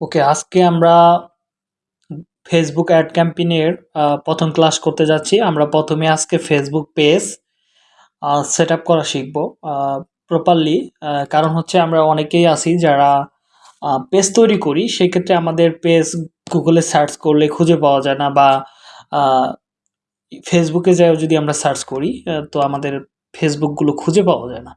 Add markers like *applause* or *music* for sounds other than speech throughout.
ওকে আজকে আমরা Facebook ad ক্যাম্পেইনের প্রথম ক্লাস করতে যাচ্ছি। আমরা প্রথমে আজকে ফেসবুক পেজ সেট আপ করা শিখব প্রপারলি কারণ হচ্ছে আমরা অনেকেই আছি যারা পেজ তৈরি করি, সেক্ষেত্রে আমাদের পেজ গুগলে সার্চ করলে খুঁজে পাওয়া যায় না বা ফেসবুকে যাও যদি আমরা সার্চ করি তো আমাদের ফেসবুকগুলো খুঁজে পাওয়া যায় না।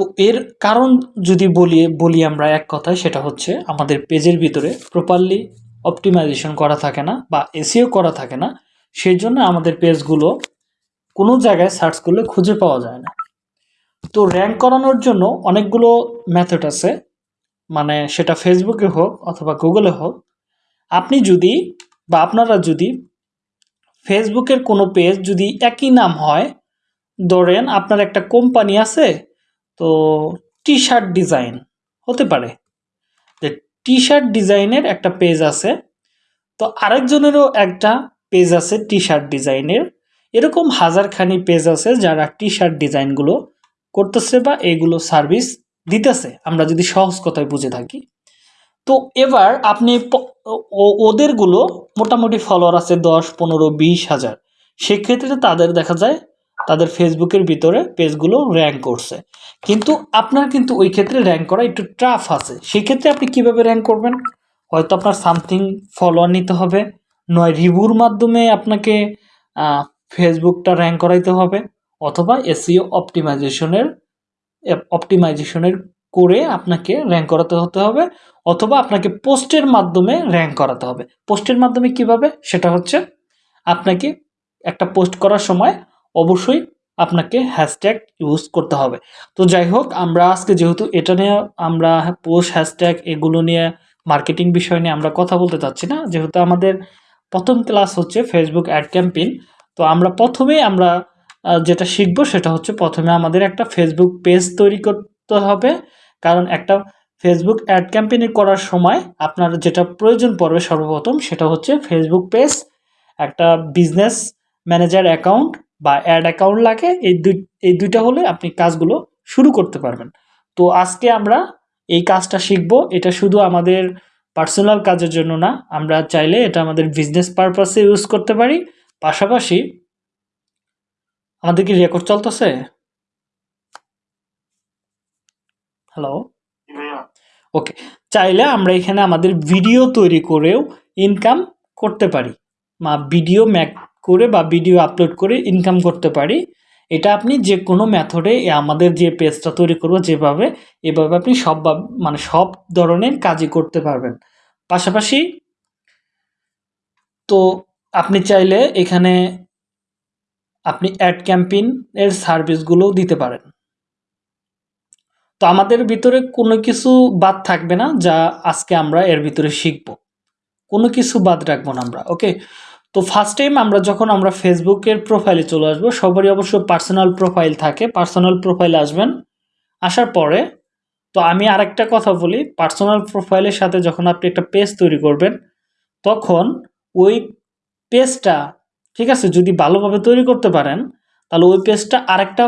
তো এর কারণ যদি বলি বলি আমরা এক কথায়, সেটা হচ্ছে আমাদের পেজের ভিতরে প্রপারলি অপটিমাইজেশন করা থাকে না বা এসিও করা থাকে না, সেই জন্য আমাদের পেজগুলো কোনো জায়গায় সার্চ করলে খুঁজে পাওয়া যায় না। তো র্যাঙ্ক করানোর জন্য অনেকগুলো মেথড আছে মানে সেটা ফেসবুকে হোক অথবা গুগলে হোক। আপনি যদি বা আপনারা যদি ফেসবুকের কোনো পেজ যদি একই নাম হয়, ধরেন আপনার একটা কোম্পানি আছে তো টি শার্ট ডিজাইন হতে পারে। যে টি শার্ট ডিজাইনের একটা পেজ আছে, তো আরেকজনেরও একটা পেজ আছে টি শার্ট ডিজাইনের এরকম হাজারখানি পেজ আছে যারা টি শার্ট ডিজাইনগুলো করতেছে বা এগুলো সার্ভিস দিতেছে। আমরা যদি সহজ কথায় বুঝে থাকি। তো এবার আপনি ওদেরগুলো মোটামুটি ফলোয়ার আছে দশ, পনেরো, বিশ হাজার। সেক্ষেত্রে তাদের দেখা যায় তাদের ফেসবুকের ভিতরে পেজগুলো র্যাঙ্ক করছে। কিন্তু আপনার কিন্তু ওই ক্ষেত্রে র্যাঙ্ক করা একটু টাফ আছে। সেই ক্ষেত্রে আপনি কীভাবে র্যাঙ্ক করবেন? হয়তো আপনার সামথিং ফলোয়ার নিতে হবে, নয় রিভিউর মাধ্যমে আপনাকে ফেসবুকটা র্যাঙ্ক করাইতে হবে, অথবা এসিও অপটিমাইজেশনের অপটিমাইজেশনের করে আপনাকে র্যাঙ্ক করাতে হতে হবে, অথবা আপনাকে পোস্টের মাধ্যমে র্যাঙ্ক করাতে হবে। পোস্টের মাধ্যমে কীভাবে? সেটা হচ্ছে আপনাকে একটা পোস্ট করার সময় অবশ্যই আপনাকে হ্যাশট্যাগ ইউজ করতে হবে। তো যাই হোক, আমরা আজকে যেহেতু এটা নিয়ে আমরা পোস্ট হ্যাশট্যাগ এগুলো নিয়ে মার্কেটিং বিষয় নিয়ে আমরা কথা বলতে চাচ্ছি না, যেহেতু আমাদের প্রথম ক্লাস হচ্ছে ফেসবুক অ্যাড ক্যাম্পেইন তো আমরা প্রথমে আমরা যেটা শিখব সেটা হচ্ছে প্রথমে আমাদের একটা ফেসবুক পেজ তৈরি করতে হবে। কারণ একটা ফেসবুক অ্যাড ক্যাম্পেইন করার সময় আপনার যেটা প্রয়োজন পড়বে সর্বপ্রথম সেটা হচ্ছে ফেসবুক পেজ একটা বিজনেস ম্যানেজার অ্যাকাউন্ট বা অ্যাড অ্যাকাউন্ট লাগে এই দুই এই দুইটা হলে আপনি কাজগুলো শুরু করতে পারবেন। তো আজকে আমরা এই কাজটা শিখব। এটা শুধু আমাদের পার্সোনাল কাজের জন্য না আমরা চাইলে এটা আমাদের বিজনেস পারপাসে ইউজ করতে পারি। পাশাপাশি আমাদের কি রেকর্ড চলতেছে? হ্যালো ওকে চাইলে আমরা এখানে আমাদের ভিডিও তৈরি করেও ইনকাম করতে পারি। বা ভিডিও ম্যাক করে বা ভিডিও আপলোড করে ইনকাম করতে পারি। এটা আপনি যে কোনো মেথডে আমাদের যে পেজটা তৈরি করব যেভাবে, এভাবে আপনি সব মানে সব ধরনের কাজই করতে পারবেন। পাশাপাশি তো আপনি চাইলে এখানে আপনি অ্যাড ক্যাম্পেইন এর সার্ভিসগুলোও দিতে পারেন। তো আমাদের ভিতরে কোনো কিছু বাদ থাকবে না যা আজকে আমরা এর ভিতরে শিখব। কোনো কিছু বাদ রাখব না আমরা ওকে তো ফার্স্ট টাইম আমরা যখন আমরা ফেসবুকের প্রোফাইলে চলে আসব, সবারই অবশ্য পার্সোনাল প্রোফাইল থাকে। পার্সোনাল প্রোফাইলে আসবেন, আসার পরে তো আমি আরেকটা কথা বলি পার্সোনাল প্রোফাইলের সাথে যখন আপনি একটা পেজ তৈরি করবেন, তখন ওই পেজটা ঠিক আছে, যদি ভালোভাবে তৈরি করতে পারেন, তাহলে ওই পেজটা আরেকটা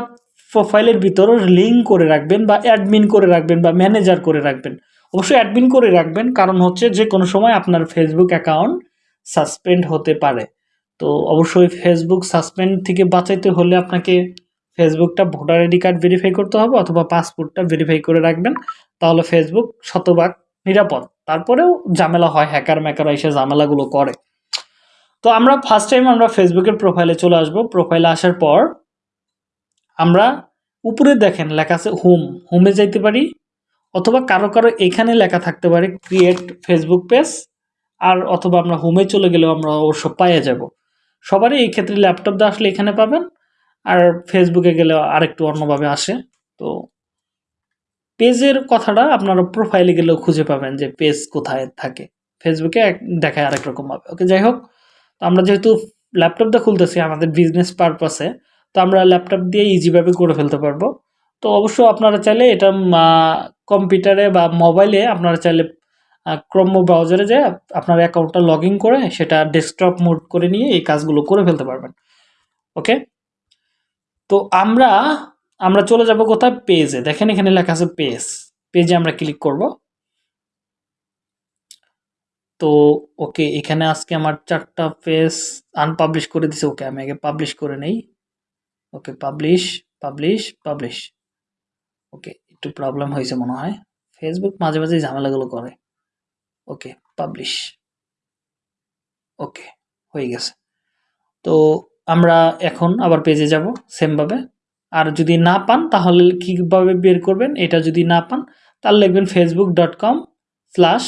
প্রোফাইলের ভিতর লিঙ্ক করে রাখবেন বা অ্যাডমিন করে রাখবেন বা ম্যানেজার করে রাখবেন। অবশ্যই অ্যাডমিন করে রাখবেন, কারণ হচ্ছে যে কোনো সময় আপনার ফেসবুক অ্যাকাউন্ট সাসপেন্ড হতে পারে। তো অবশ্যই ফেসবুক সাসপেন্ড থেকে বাঁচাইতে হলে আপনাকে ফেসবুকটা ভোটার আইডি কার্ড ভেরিফাই করতে হবে অথবা পাসপোর্টটা ভেরিফাই করে রাখবেন। তাহলে ফেসবুক শতভাগ নিরাপদ। তারপরেও ঝামেলা হয় হ্যাকার ম্যাকার এসে ঝামেলাগুলো করে। তো আমরা ফার্স্ট টাইম আমরা ফেসবুকের প্রোফাইলে চলে আসব। প্রোফাইলে আসার পর আমরা উপরে দেখেন লেখা আছে হোম হোমে যাইতে পারি অথবা কারও কারও এখানে লেখা থাকতে পারে ক্রিয়েট ফেসবুক পেজ আর অথবা আমরা হোমে চলে গেলেও আমরা অবশ্য পাইয়ে যাব। সবারই এই ক্ষেত্রে ল্যাপটপ দিয়ে আসলে এখানে পাবেন, আর ফেসবুকে গেলে আরেকটু অন্যভাবে আসে। তো পেজের কথাটা আপনারা প্রোফাইলে গেলেও খুঁজে পাবেন যে পেজ কোথায় থাকে। ফেসবুকে দেখায় আরেক রকমভাবে। ওকে যাই হোক, তো আমরা যেহেতু ল্যাপটপ দিয়ে খুলতেছি আমাদের বিজনেস পারপাসে তো আমরা ল্যাপটপ দিয়ে ইজিভাবে করে ফেলতে পারব। তো অবশ্য আপনারা চাইলে এটা কম্পিউটারে বা মোবাইলে আপনারা চাইলে ক্রম ব্রাউজারে যে আপনার অ্যাকাউন্টটা লগ করে সেটা ডেস্কটপ মোড করে নিয়ে এই কাজগুলো করে ফেলতে পারবেন। ওকে? তো আমরা আমরা চলে যাব কোথায়? পেজে। দেখেন এখানে লেখা আছে পেজ। পেজে আমরা ক্লিক করব। তো ওকে, এখানে আজকে আমার চারটা পেজ আনপাবলিশ করে দিছে। ওকে, আমি আগে পাবলিশ করে নেই। Okay, publish publish publish. Okay, একটু প্রবলেম হয়েছে মনে হয়। ফেসবুক মাঝে মাঝে ঝামেলাগুলো করে। ওকে পাবলিশ ওকে, হয়ে গেছে। তো আমরা এখন আবার পেজে যাব সেমভাবে আর যদি না পান, তাহলে কীভাবে বের করবেন? এটা যদি না পান, তাহলে লিখবেন Facebook dot com slash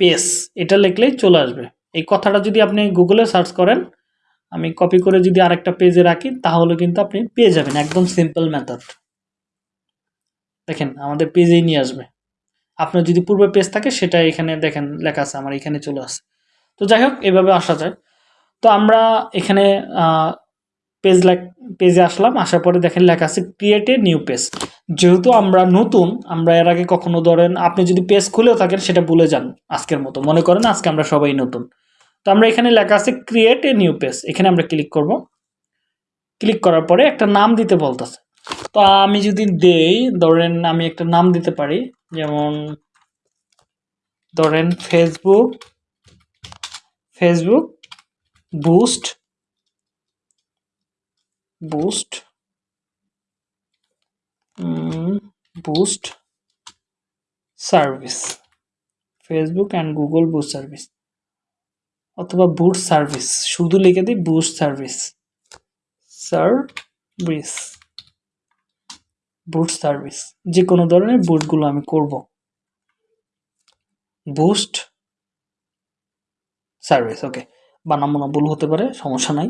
page এটা লিখলেই চলে আসবে। এই কথাটা যদি আপনি গুগলে সার্চ করেন, আমি কপি করে যদি আরেকটা পেজে রাখি, তাহলে কিন্তু আপনি পেয়ে যাবেন। একদম সিম্পল মেথড দেখেন, আমাদের পেজেই নিয়ে আসবে। আপনার যদি পূর্বে পেজ থাকে, সেটা এখানে দেখেন লেখা আছে, আমার এখানে চলে আসে তো যাই হোক, এভাবে আসা যায়। তো আমরা এখানে পেজ পেজে আসলাম, আসার পরে দেখেন লেখা আছে ক্রিয়েট এ নিউ পেজ যেহেতু আমরা নতুন, আমরা এর আগে কখনো ধরেন, আপনি যদি পেজ খুলেও থাকেন, সেটা ভুলে যান আজকের মতো। মনে করেন আজকে আমরা সবাই নতুন। তো আমরা এখানে লেখা আছে ক্রিয়েট এ নিউ পেজ এখানে আমরা ক্লিক করব। ক্লিক করার পরে একটা নাম দিতে বলতেছে। তো আমি যদি দেই, ধরেন আমি একটা নাম দিতে পারি যেমন ধরেন Facebook Facebook boost boost boost service Facebook and Google boost service অথবা বুট সার্ভিস শুধু লিখে দিই boost service service boot service যে কোনো ধরনের বুটগুলো আমি করব। বুস্ট সার্ভিস ওকে বানাম না ভুল হতে পারে, সমস্যা নাই।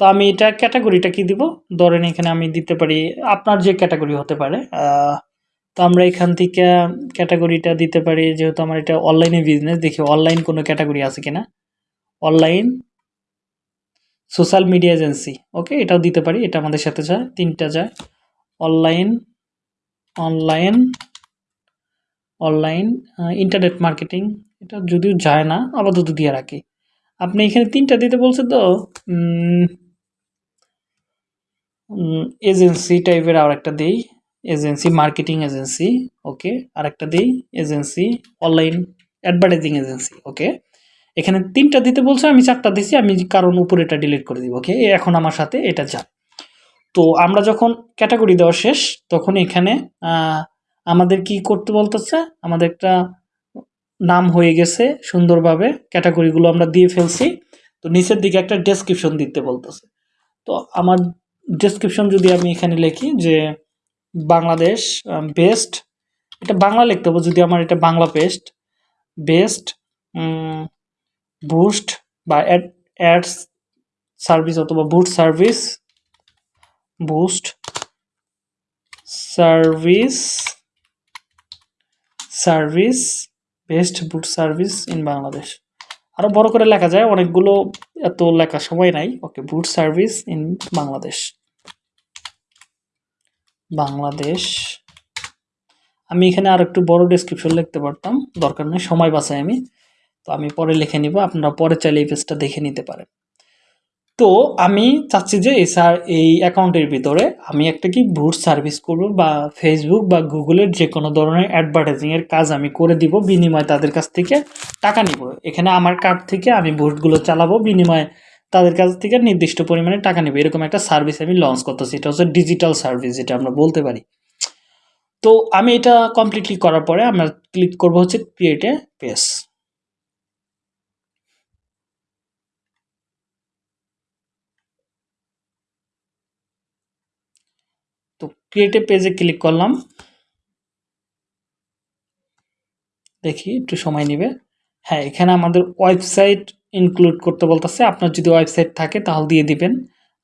তো আমি এটা ক্যাটাগরিটা কি দিব? ধরেন এখানে আমি দিতে পারি, আপনার যে ক্যাটাগরি হতে পারে তো আমরা এখান থেকে ক্যাটাগরিটা দিতে পারি, যেহেতু আমার এটা অনলাইনে বিজনেস দেখি অনলাইন কোনো ক্যাটাগরি আছে কিনা? Online social media agency okay এটাও দিতে পারি, এটা আমাদের সাথে যায়, তিনটা যায়। Online online online internet marketing এটা যদিও যায় না, আপাতত দিয়ে রাখি। আপনি এখানে তিনটা দিতে বলছে তো এজেন্সি টাইপের আর একটা দিই এজেন্সি মার্কেটিং এজেন্সি ওকে আর একটা দিই agency online advertising agency okay এখানে তিনটা দিতে বলছে, আমি চারটা দিছি, আমি কারণ উপরে এটা ডিলিট করে দিব ওকে এখন আমার সাথে এটা যা তো আমরা যখন ক্যাটাগরি দেওয়া শেষ, তখন এখানে আমাদের কি করতে বলতেছে? আমাদের একটা নাম হয়ে গেছে সুন্দরভাবে ক্যাটাগরিগুলো আমরা দিয়ে ফেলছি। তো নিচের দিকে একটা ডেসক্রিপশন দিতে বলতেছে। তো আমার ডেসক্রিপশন যদি আমি এখানে লিখি যে বাংলাদেশ বেস্ট এটা বাংলা লিখতে হবে যদি আমার এটা বাংলা পেস্ট বেস্ট বুস্ট বা অ্যাড অ্যাডস সার্ভিস অথবা boot service boost service service, best boot service in Bangladesh. আরও বড় করে লেখা যায়, অনেকগুলো এত লেখার সময় নাই। Okay, boot service in Bangladesh. Bangladesh. আমি এখানে আর একটু বড় ডিসক্রিপশন লিখতে পারতাম, দরকার নেই, সময় বাঁচাই আমি। তো আমি পরে লিখে নিব, আপনারা পরে চাইলে এই পেজটা দেখে নিতে পারেন। তো আমি চাচ্ছি যে এই স্যার এই অ্যাকাউন্টের ভিতরে আমি একটা কি ভোট সার্ভিস করব বা ফেসবুক বা গুগলের যে কোনো ধরনের অ্যাডভার্টাইজিংয়ের কাজ আমি করে দিব, বিনিময়ে তাদের কাছ থেকে টাকা নিব। এখানে আমার কার্ড থেকে আমি ভোটগুলো চালাবো, বিনিময়ে তাদের কাছ থেকে নির্দিষ্ট পরিমাণে টাকা নেবে। এরকম একটা সার্ভিস আমি লঞ্চ করতেছি। এটা হচ্ছে ডিজিটাল সার্ভিস যেটা আমরা বলতে পারি। তো আমি এটা কমপ্লিটলি করার পরে আমরা ক্লিক করব হচ্ছে ক্রিয়েট পেজ তো ক্রিয়েটিভ পেজে ক্লিক করলাম। দেখি, একটু সময় নেবে। হ্যাঁ এখানে আমাদের ওয়েবসাইট ইনক্লুড করতে বলতেছে। আপনার যদি ওয়েবসাইট থাকে, তাহলে দিয়ে দিবেন।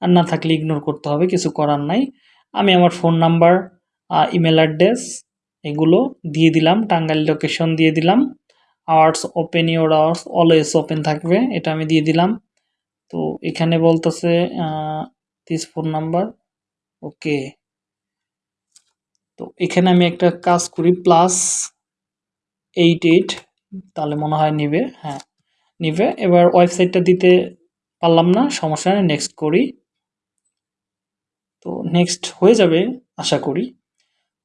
আর না থাকলে ইগনোর করতে হবে, কিছু করার নাই। আমি আমার ফোন নাম্বার ইমেল অ্যাড্রেস এগুলো দিয়ে দিলাম। টাঙ্গাইল লোকেশন দিয়ে দিলাম। Hours open your hours always open থাকবে, এটা আমি দিয়ে দিলাম। তো এখানে বলতেছে দিস ফোন নাম্বার ওকে তো এখানে আমি একটা কাজ করি প্লাস এইট এইট তাহলে মনে হয় নিবে হ্যাঁ নিবে। এবার ওয়েবসাইটটা দিতে পারলাম না, সমস্যা নেই নেক্সট করি। তো নেক্সট হয়ে যাবে, আশা করি।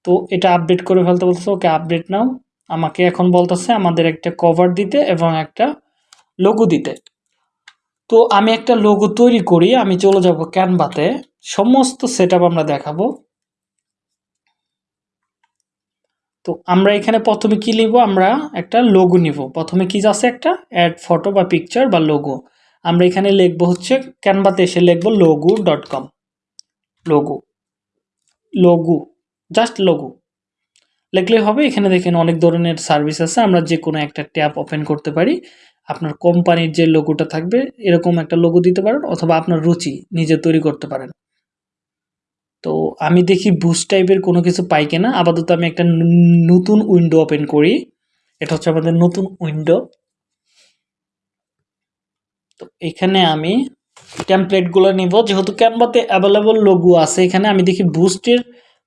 তো এটা আপডেট করে ফেলতে বলতেছে, ওকে আপডেট নাও। আমাকে এখন বলতেছে, আমাদের একটা কভার দিতে এবং একটা লোগো দিতে। তো আমি একটা লোগো তৈরি করি, আমি চলে যাব ক্যানভাতে সমস্ত সেট আমরা দেখাবো। তো আমরা এখানে প্রথমে কি নিব আমরা একটা লোগো নিব। প্রথমে কি আছে একটা? অ্যাড ফটো বা পিকচার বা লোগো আমরা এখানে লিখব হচ্ছে ক্যানভাতে এসে লিখব logo dot com logo logo just logo লিখলেই হবে, এখানে দেখেন অনেক ধরনের সার্ভিস আছে। আমরা যে কোনো একটা ট্যাব ওপেন করতে পারি। আপনার কোম্পানির যে লোগোটা থাকবে, এরকম একটা লোগো দিতে পারেন অথবা আপনার রুচি, নিজে তৈরি করতে পারেন। তো আমি দেখি বুস্ট টাইপের কোনো কিছু পাই কিনা। আপাতত আমি একটা নতুন উইন্ডো ওপেন করি। এটা হচ্ছে আমাদের নতুন উইন্ডো তো এখানে আমি টেমপ্লেটগুলো নিব। যেহেতু ক্যানভাতে অ্যাভেলেবল লোগো আছে এখানে, আমি দেখি বুস্টের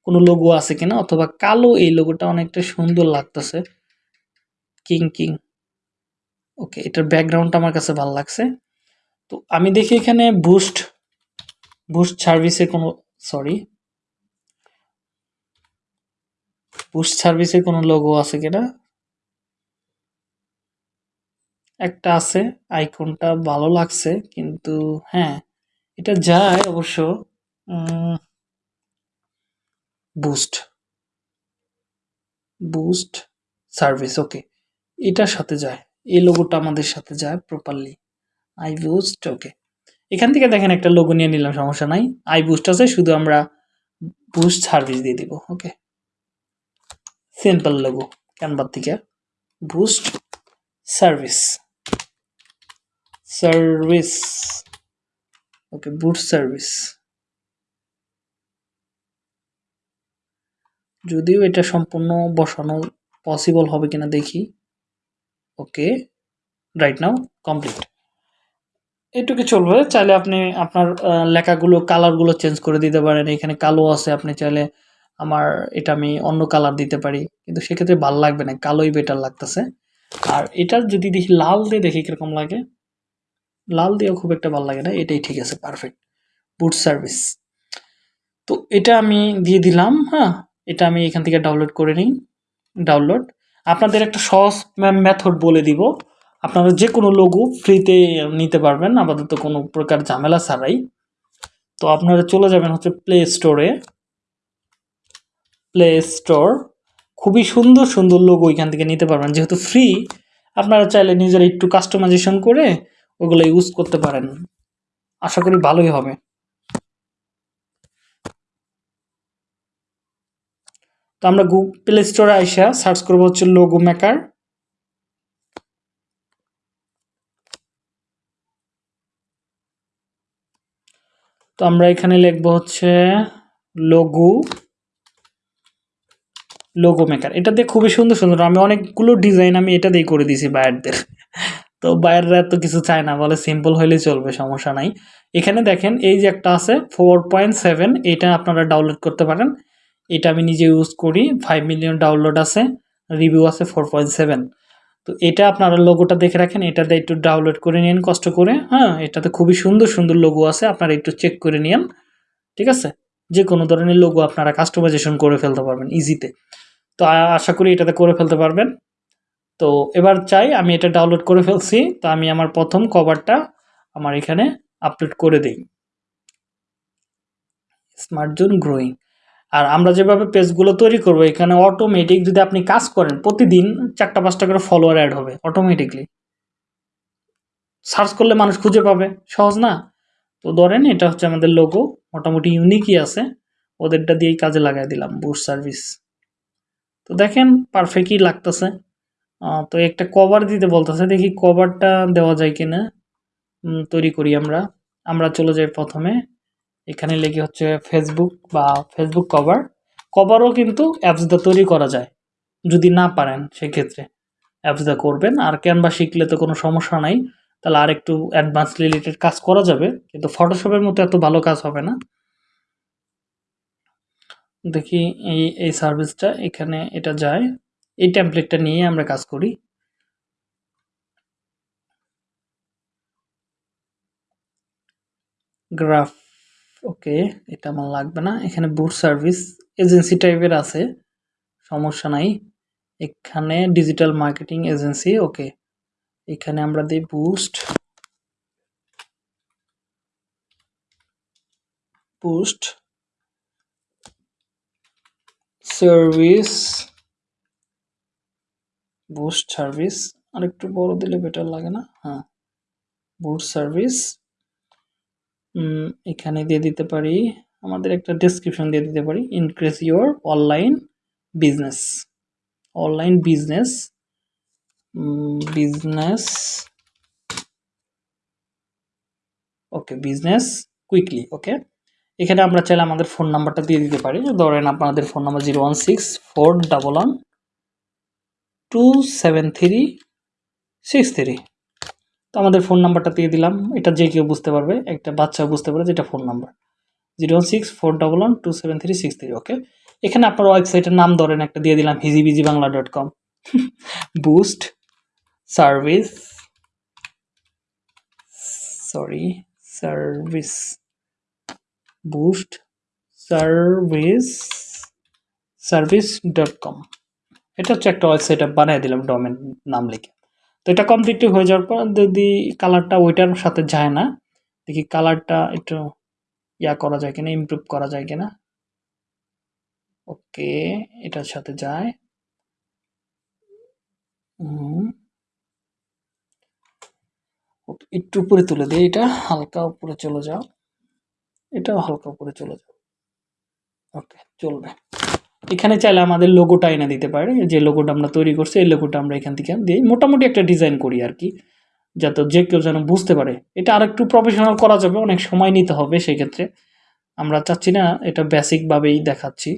কোনো লোগো আছে কিনা, অথবা কালো এই লোগোটা অনেকটা সুন্দর লাগতেছে। কিং কিং ওকে এটার ব্যাকগ্রাউন্ডটা আমার কাছে ভালো লাগছে। তো আমি দেখি এখানে বুস্ট বুস্ট সার্ভিসের কোনো সরি বুস্ট সার্ভিসের কোনো লোগো আছে কিনা একটা আছে আইকনটা ভালো লাগছে, কিন্তু হ্যাঁ এটা যায় অবশ্য বুস্ট বুস্ট সার্ভিস ওকে এটার সাথে যায়, এই লোগোটা আমাদের সাথে যায় প্রপারলি আই বুস্ট ওকে এখান থেকে দেখেন একটা লোগো নিয়ে নিলাম, সমস্যা নাই। আই বুস্ট আছে, শুধু আমরা বুস্ট সার্ভিস দিয়ে দিব ওকে সিম্পল লোগো ক্যানভার থেকে boost service service okay boost service যদিও এটা সম্পূর্ণ বসানো পসিবল হবে কিনা দেখি। ওকে রাইট নাও কমপ্লিট এটুকু চলবে। চাইলে আপনি আপনার লেখাগুলো কালারগুলো চেঞ্জ করে দিতে পারেন। এখানে কালো আছে, আপনি চাইলে আমার এটা আমি অন্য কালার দিতে পারি। কিন্তু সেক্ষেত্রে ভালো লাগবে না, কালোই বেটার লাগতেছে। আর এটার যদি দেখি লাল দিয়ে দেখি কীরকম লাগে, লাল দিয়েও খুব একটা ভালো লাগে না, এটাই ঠিক আছে পারফেক্ট বুট সার্ভিস তো এটা আমি দিয়ে দিলাম হ্যাঁ এটা আমি এখান থেকে ডাউনলোড করে নিই ডাউনলোড আপনাদের একটা সহজ মেথড বলে দিব। আপনারা যে কোনো লোগো ফ্রিতে নিতে পারবেন, আপাতত কোনো প্রকার ঝামেলা ছাড়াই। তো আপনারা চলে যাবেন হচ্ছে প্লে স্টোরে প্লে স্টোর খুবই সুন্দর সুন্দর লোগো এখান থেকে নিতে পারবেন। যেহেতু ফ্রি আপনারা চাইলে নিজেরা একটু কাস্টমাইজেশন করে ওগুলো ইউজ করতে পারেন। আশা করি ভালোই হবে। তো আমরা গুগল প্লে স্টোরে আইসা সার্চ করব হচ্ছে লোগো মেকার তো আমরা এখানে লিখব হচ্ছে লোগো লোগো মেকার এটা দিয়ে খুবই সুন্দর সুন্দর। আমি অনেকগুলো ডিজাইন আমি এটা দিয়ে করে দিয়েছি বায়ারদের। তো বায়াররা এত কিছু চায় না, বলে সিম্পল হইলে চলবে, সমস্যা নাই। এখানে দেখেন, এই যে একটা আছে ফোর পয়েন্ট সেভেন এটা আপনারা ডাউনলোড করতে পারেন। এটা আমি নিজে ইউজ করি ফাইভ মিলিয়ন ডাউনলোড আছে রিভিউ আছে ফোর পয়েন্ট সেভেন তো এটা আপনারা লোগোটা দেখে রাখেন এটাতে একটু ডাউনলোড করে নিন, কষ্ট করে। হ্যাঁ এটাতে খুবই সুন্দর সুন্দর লোগো আছে, আপনারা একটু চেক করে নিন ঠিক আছে? যে কোনো ধরনের লোগো আপনারা কাস্টমাইজেশন করে ফেলতে পারবেন ইজিতে তো। আশা করি এটাতে করে ফেলতে পারবেন। তো এবার চাই আমি এটা ডাউনলোড করে ফেলছি, তো আমি আমার প্রথম কভারটা আমার এখানে আপলোড করে দিই। স্মার্ট জোন গ্রোয়িং আর আমরা যেভাবে পেজগুলো তৈরি করব, এখানে অটোমেটিক যদি আপনি কাজ করেন, প্রতিদিন চারটা, পাঁচটা করে ফলোয়ার অ্যাড হবে অটোমেটিকলি সার্চ করলে মানুষ খুঁজে পাবে, সহজ না? তো ধরেন এটা হচ্ছে আমাদের লোগো মোটামুটি ইউনিকই আছে। ওদেরটা দিয়েই কাজে লাগাই দিলাম বুট সার্ভিস তো দেখেন পারফেক্টই লাগতেছে। তো একটা কভার দিতে বলতেছে, দেখি কভারটা দেওয়া যায় কিনা। তৈরি করি আমরা। আমরা চলে যাই প্রথমে। এখানে লেগে হচ্ছে ফেসবুক বা ফেসবুক কভার কভারও কিন্তু অ্যাপসটা তৈরি করা যায়, যদি না পারেন সেক্ষেত্রে। অ্যাপসটা করবেন। আর ক্যানভা শিখলে তো কোনো সমস্যা নাই। তাহলে আর একটু অ্যাডভান্স রিলেটেড কাজ করা যাবে, কিন্তু ফটোশপের মতো এত ভালো কাজ হবে না। দেখি এই এই সার্ভিসটা এখানে এটা যায়। এই ট্যাম্পলেটটা নিয়ে আমরা কাজ করি। গ্রাফ ওকে এটা আমার লাগবে না। এখানে বুট সার্ভিস এজেন্সি টাইপের আছে, সমস্যা নাই। এখানে ডিজিটাল মার্কেটিং এজেন্সি ওকে এখানে আমরা দিই boost boost service boost service আর একটু বড় দিলে বেটার লাগে না? হ্যাঁ বুস্ট সার্ভিস এখানে দিয়ে দিতে পারি, আমাদের একটা ডেসক্রিপশন দিয়ে দিতে পারি increase your online business online business business, okay, business quickly, okay? এখানে আমরা চাইলে আমাদের ফোন নাম্বারটা দিয়ে দিতে পারি। ধরেন আপনাদের phone number zero one six four double one two seven three six three. তো আমাদের ফোন নাম্বারটা দিয়ে দিলাম। এটা যে কেউ বুঝতে পারবে, একটা বাচ্চা বুঝতে পারে যেটা phone number. Zero one six four double one two seven three six three, okay? এখানে আপনার ওয়েবসাইটের নাম ধরেন একটা দিয়ে দিলাম হিজিবিজি Bangla dot com. *laughs* Boost. Service sorry service boost service service dot com এটা হচ্ছে একটা ওয়েবসাইট বানিয়ে দিলাম ডোমেন নাম লিখে। তো এটা কমপ্লিটলি হয়ে যাওয়ার পর যদি কালারটা ওইটার সাথে যায় না, দেখি কালারটা একটু ইয়া করা যায় কিনা ইমপ্রুভ করা যায় কিনা। ওকে এটার সাথে যায়। একটু উপরে তুলে দিই, এটা হালকা উপরে চলে যাও। এটাও হালকা উপরে চলে যাও। ওকে, চলবে। এখানে চাইলে আমাদের লোগোটা এনে দিতে পারে, যে লোগোটা আমরা তৈরি করছি, এই লোগোটা আমরা এখান থেকে দিই মোটামুটি একটা ডিজাইন করি আর কি, যাতে যে কেউ যেন বুঝতে পারে। এটা আর একটু প্রফেশনাল করা যাবে, অনেক সময় নিতে হবে সেই ক্ষেত্রে আমরা চাচ্ছি না এটা বেসিকভাবেই দেখাচ্ছি।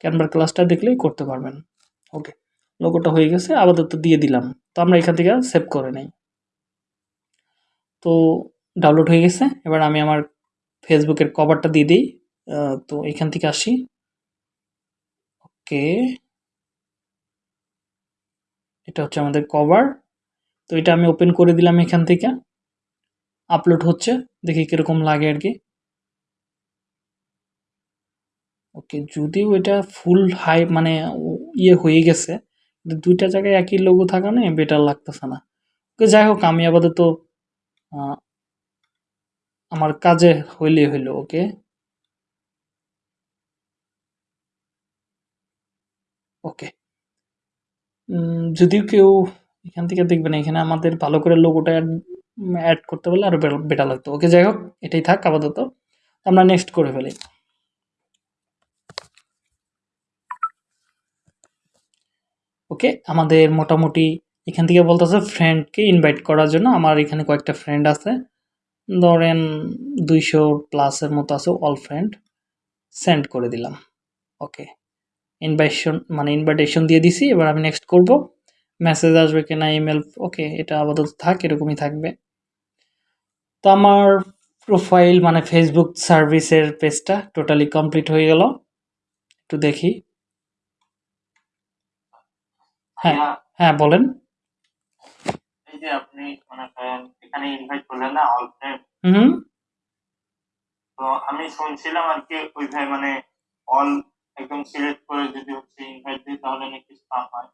ক্যানভার ক্লাসটা দেখলেই করতে পারবেন। ওকে লোগোটা হয়ে গেছে, আপাতত দিয়ে দিলাম। তো আমরা এখান থেকে সেভ করে নেই। তো ডাউনলোড হয়ে গেছে। এবার আমি আমার ফেসবুকের কভারটা দিয়ে দিই। তো এখান থেকে আসি। ওকে এটা হচ্ছে আমাদের কভার তো এটা আমি ওপেন করে দিলাম এখান থেকে। আপলোড হচ্ছে। দেখি কীরকম লাগে আর কি। ওকে যদিও এটা ফুল হাই মানে ইয়ে হয়ে গেছে। দুইটা জায়গায় একই লোগো থাকা নেই বেটার লাগতেছে না। ওকে যাই হোক, আমি আপাতত আমার কাজে হইলে হইল, ওকে? ওকে। যদিও কেউ এখান থেকে দেখবেন এখানে আমাদের ভালো করে লোগোটা অ্যাড করতে পারলে আরও বেটার লাগতো। ওকে, যাই হোক, এটাই থাক আপাতত। আমরা নেক্সট করে ফেলি। ওকে, আমাদের মোটামুটি এখান থেকে বলতেছে ফ্রেন্ডকে ইনভাইট করার জন্য। আমার এখানে কয়েকটা ফ্রেন্ড আছে। ধরেন দুইশো প্লাসের মতো আছে অল ফ্রেন্ড সেন্ড করে দিলাম। ওকে ইনভাইশন মানে ইনভাইটেশন দিয়ে দিছি। এবার আমি নেক্সট করব। মেসেজ আসবে কিনা ইমেল ওকে এটা আপাতত থাক, এরকমই থাকবে। তো আমার প্রোফাইল মানে ফেসবুক সার্ভিসের পেজটা টোটালি কমপ্লিট হয়ে গেল। একটু দেখি। হ্যাঁ হ্যাঁ বলেন। যে আপনি মনে করেন এখানে ইনভাইট করলেন না অল হুম তো আমি শুনছিলাম আর কি ওইভাবে মানে অল একদম সিলেক্ট করে যদি হচ্ছে ইনভাইট দিই তাহলে নাকি স্পাম হয়।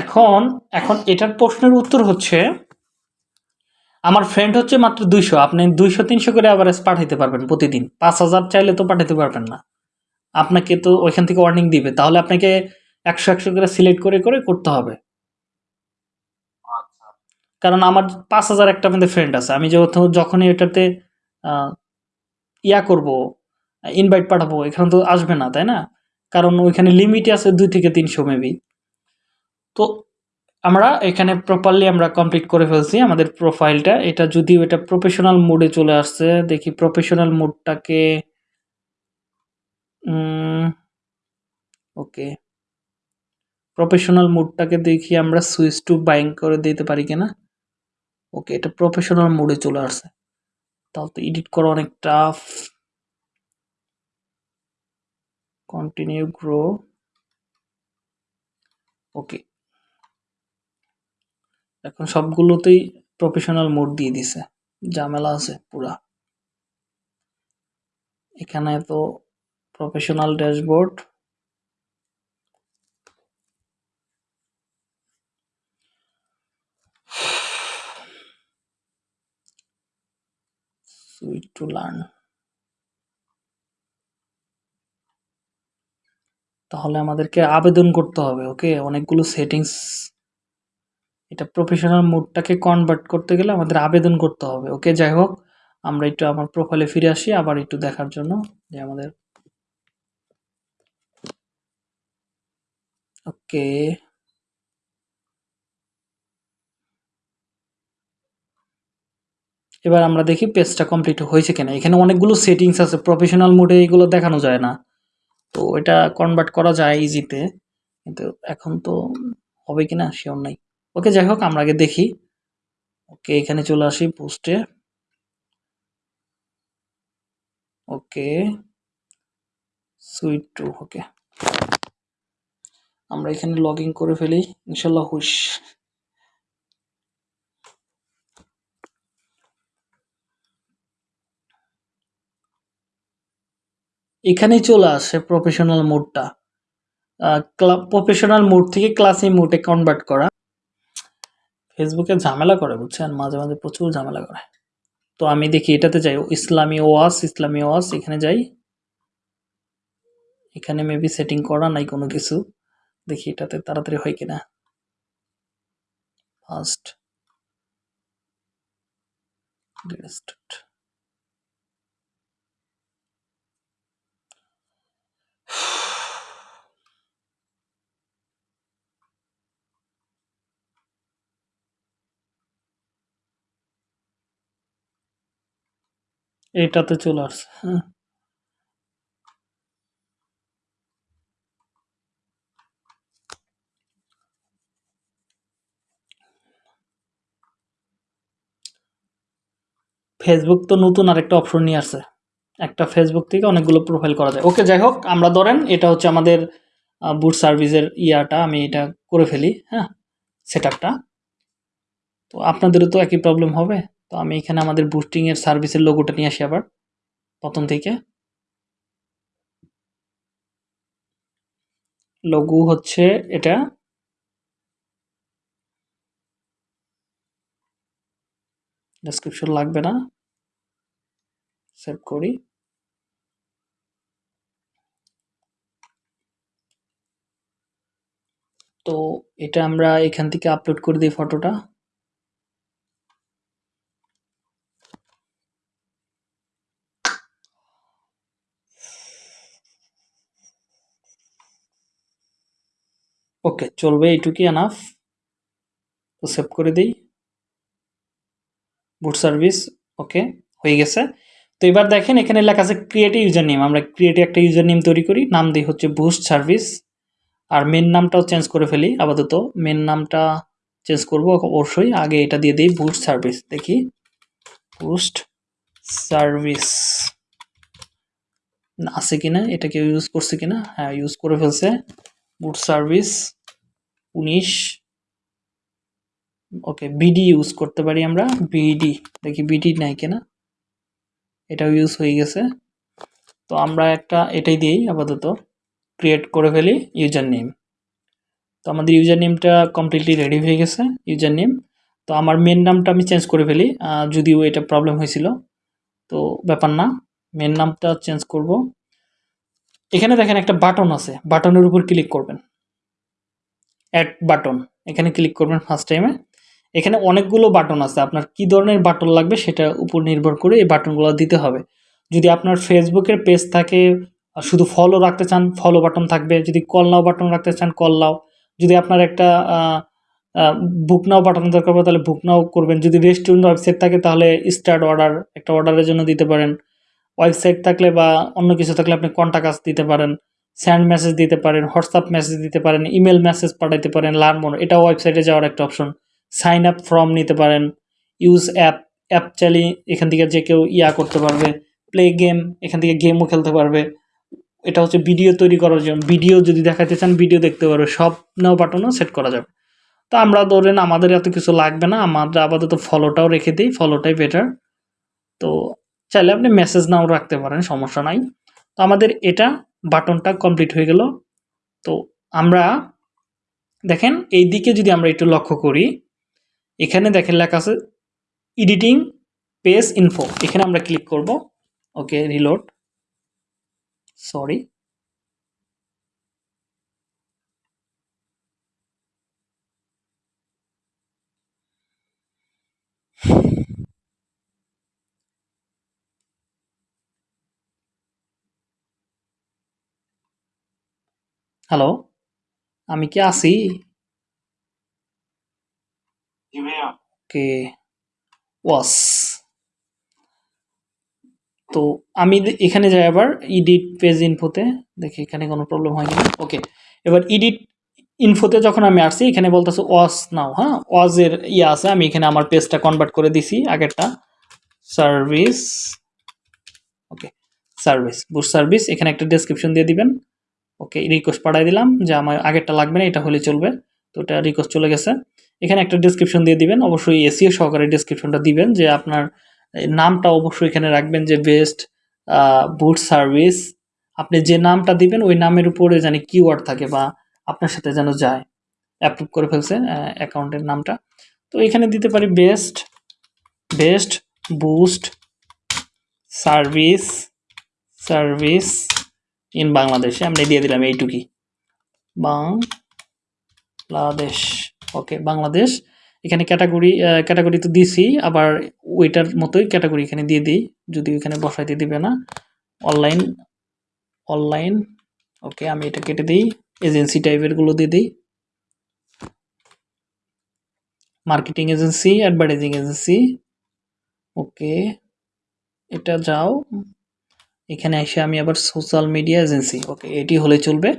এখন এখন এটার প্রশ্নের উত্তর হচ্ছে আমার ফ্রেন্ড হচ্ছে মাত্র দুইশো। আপনি দুইশো তিনশো করে অ্যাভারেজ পাঠাইতে পারবেন প্রতিদিন। পাঁচ হাজার চাইলে তো পাঠাতে পারবেন না। আপনাকে তো ওইখান থেকে ওয়ার্নিং দিবে। তাহলে আপনাকে একশো একশো করে সিলেক্ট করে করে করতে হবে। কারণ আমার পাঁচ হাজার একটা আমাদের ফ্রেন্ড আছে। আমি যেহেতু যখনই এটাতে ইয়া করব ইনভাইট পাঠাবো, এখানে তো আসবে না, তাই না? কারণ ওইখানে লিমিটই আছে দুই থেকে তিনশো মেবি তো আমরা এখানে প্রপারলি আমরা কমপ্লিট করে ফেলছি আমাদের প্রোফাইলটা এটা যদিও এটা প্রফেশনাল মোডে চলে আসছে, দেখি প্রফেশনাল মোডটাকে ওকে প্রফেশনাল মোডটাকে দেখি আমরা সুইচ টু বাইং করে দিতে পারি কিনা। ওকে, এটা প্রফেশনাল মোডে চলে আসছে। তাহলে তো এডিট করা অনেক টাফ কন্টিনিউ গ্রো ওকে। এখন সবগুলোতেই প্রফেশনাল মোড দিয়ে দিছে। ঝামেলা আছে পুরা। এখানে তো professional dashboard suite to learn তাহলে আমাদেরকে আবেদন করতে হবে ওকে অনেকগুলো সেটিংস এটা প্রফেশনাল মোডটাকে কনভার্ট করতে গেলে আমাদের আবেদন করতে হবে ওকে যাই হোক, আমরা একটু আমার প্রোফাইলে ফিরে আসি, আবার একটু দেখার জন্য যে আমাদের ওকে এবার আমরা দেখি পেজটা কমপ্লিট হয়েছে কিনা। এখানে অনেকগুলো সেটিংস আছে প্রফেশনাল মোডে এগুলো দেখানো যায় না। তো এটা কনভার্ট করা যায় ইজিতে কিন্তু এখন তো হবে কিনা শিওর নাই। ওকে যাই হোক, আমরা আগে দেখি। ওকে এখানে চলে আসি পোস্টে ওকে সুইট টু ওকে আমরা এখানে লগ ইন করে ফেলি, ইনশাল্লাহ, হুশ। এখানেই চলে আসে প্রফেশনাল মোডটা প্রফেশনাল মোড থেকে ক্লাসি মোডে কনভার্ট করা। ফেসবুকে ঝামেলা করে, বুঝছেন? মাঝে মাঝে প্রচুর ঝামেলা করে। তো আমি দেখি এটাতে যাই। ইসলামী ওয়াস ইসলামী ওয়াস, এখানে যাই। এখানে মেবি সেটিং করা নাই কোনো কিছু। দেখি এটাতে তাড়াতাড়ি হয় কিনা। ফার্স্ট স্টার্ট এটাতে চলে আসছে হ্যাঁ। ফেসবুক তো নতুন আরেকটা অপশন নিয়ে আসছে। একটা ফেসবুক থেকে অনেকগুলো প্রোফাইল করা যায়। ওকে যাই হোক, আমরা ধরেন এটা হচ্ছে আমাদের বুট সার্ভিসের ইয়াটা, আমি এটা করে ফেলি হ্যাঁ সেট তো আপনাদেরও তো একই প্রবলেম হবে। তো আমি এখানে আমাদের বুস্টিংয়ের সার্ভিসের লোগোটা নিয়ে আসি আবার, প্রথম থেকে। লঘু হচ্ছে এটা। ডেসক্রিপশন লাগবে না। সেভ করি। তো এটা আমরা এখান থেকে আপলোড করে দিই ফটোটা ওকে চলবে এইটুকুই এনাফ তো সেভ করে দিই। বুট সার্ভিস ওকে হয়ে গেছে। তো এবার দেখেন এখানে লেখা আছে ক্রিয়েট ইউজার নেম আমরা ক্রিয়েট একটা ইউজার নেম তৈরি করি। নাম দিই হচ্ছে বুস্ট সার্ভিস আর মেন নামটাও চেঞ্জ করে ফেলি, আপাতত মেন নামটা চেঞ্জ করব অবশ্যই। আগে এটা দিয়ে দিই বুস্ট সার্ভিস দেখি। বুস্ট সার্ভিস আছে কিনা? এটা কেউ ইউজ করছে কিনা? হ্যাঁ ইউজ করে ফেলছে। বুট সার্ভিস উনিশ। ওকে বিডি ইউজ করতে পারি আমরা। বিডি দেখি বিডি নাই কিনা। এটাও ইউজ হয়ে গেছে। তো আমরা একটা এটাই দিই আপাতত। ক্রিয়েট করে ফেলি ইউজার নেম তো আমাদের ইউজার নেমটা কমপ্লিটলি রেডি হয়ে গেছে ইউজার নেম তো আমার মেন নামটা আমি চেঞ্জ করে ফেলি যদিও এটা প্রবলেম হয়েছিল। তো ব্যাপার না মেন নামটা চেঞ্জ করব। এখানে দেখেন একটা বাটন আছে বাটনের উপর ক্লিক করবেন। অ্যাড বাটন এখানে ক্লিক করবেন ফার্স্ট টাইমে এখানে অনেকগুলো বাটন আছে। আপনার কি ধরনের বাটন লাগবে সেটা উপর নির্ভর করে এই বাটনগুলো দিতে হবে। যদি আপনার ফেসবুকের পেজ থাকে, শুধু ফলো রাখতে চান ফলো বাটন থাকবে। যদি কল নাও বাটন রাখতে চান কল নাও। যদি আপনার একটা বুক নাও বাটন দরকার পড়ে, তাহলে বুক নাও করবেন। যদি রেস্টুরেন্ট ওয়েবসাইট থাকে, তাহলে স্টার্ট অর্ডার একটা অর্ডারের জন্য দিতে পারেন। ওয়েবসাইট থাকলে বা অন্য কিছু থাকলে আপনি কন্ট্যাক্ট দিতে পারেন। স্যান্ড মেসেজ দিতে পারেন হোয়াটসঅ্যাপ মেসেজ দিতে পারেন ইমেল মেসেজ পাঠাইতে পারেন লার্ন মোড এটাও ওয়েবসাইটে যাওয়ার একটা অপশন সাইন আপ ফর্ম নিতে পারেন ইউজ অ্যাপ অ্যাপ চালিয়ে এখান থেকে যে কেউ ইয়া করতে পারবে প্লে গেম এখান থেকে গেমও খেলতে পারবে। এটা হচ্ছে ভিডিও তৈরি করার জন্য। ভিডিও যদি দেখাতে চান ভিডিও দেখতে পারবে। সব নাও বাটনও সেট করা যাবে। তো আমরা ধরেন, আমাদের এত কিছু লাগবে না। আমাদের আপাতত ফলোটাও রেখে দিই। ফলোটাই বেটার তো চাইলে আপনি মেসেজ নাও রাখতে পারেন, সমস্যা নাই। তো আমাদের এটা বাটনটা কমপ্লিট হয়ে গেল। তো আমরা দেখেন, এই দিকে যদি আমরা একটু লক্ষ্য করি, এখানে দেখেন লেখা আছে এডিটিং পেজ ইনফো এখানে আমরা ক্লিক করব। ওকে রিলোড সরি হ্যালো আমি কি আছি? জি ভাইয়া। ওকে ওয়াস। তো আমি এখানে যাই আবার ইডিট পেজ ইনফোতে দেখি এখানে কোনো প্রবলেম হয় কিনা। ওকে এবার ইডিট ইনফোতে যখন আমি আসছি এখানে বলতেছে ওয়াস নাও হ্যাঁ? ওয়াজের ইয়ে আছে আমি এখানে আমার পেজটা কনভার্ট করে দিছি আগেরটা। Service okay service boost service এখানে একটা ডেসক্রিপশন দিয়ে দিবেন। ওকে রিকোয়েস্ট পাঠাই দিলাম যে আমার আগেরটা লাগবে না, এটা হলে চলবে। তো এটা রিকোয়েস্ট চলে গেছে। এখানে একটা ডেসক্রিপশন দিয়ে দিবেন। অবশ্যই এসিও সহকারে ডেসক্রিপশনটা দিবেন যে আপনার নামটা অবশ্যই এখানে রাখবেন যে বেস্ট বুট সার্ভিস আপনি যে নামটা দিবেন, ওই নামের উপরে জানি কিওয়ার্ড থাকে বা আপনার সাথে যেন যায়। অ্যাপ্রুভ করে ফেলছে অ্যাকাউন্টের নামটা। তো এখানে দিতে পারি best best boost service service in বাংলাদেশে আমরা দিয়ে দিলাম এইটুকি। বাংলাদেশ ওকে বাংলাদেশ এখানে ক্যাটাগরি ক্যাটাগরি তো দিছি, আবার ওইটার মতোই ক্যাটাগরি এখানে দিয়ে দিই, যদি এখানে বসাইতে দিবে না। অনলাইন অনলাইন ওকে আমি এটা কেটে দিই এজেন্সি টাইপেরগুলো দিয়ে দিই। Marketing agency advertising agency okay এটা যাও। এখানে এসে আমি আবার সোশ্যাল মিডিয়া এজেন্সি ওকে এটি হলে চলবে।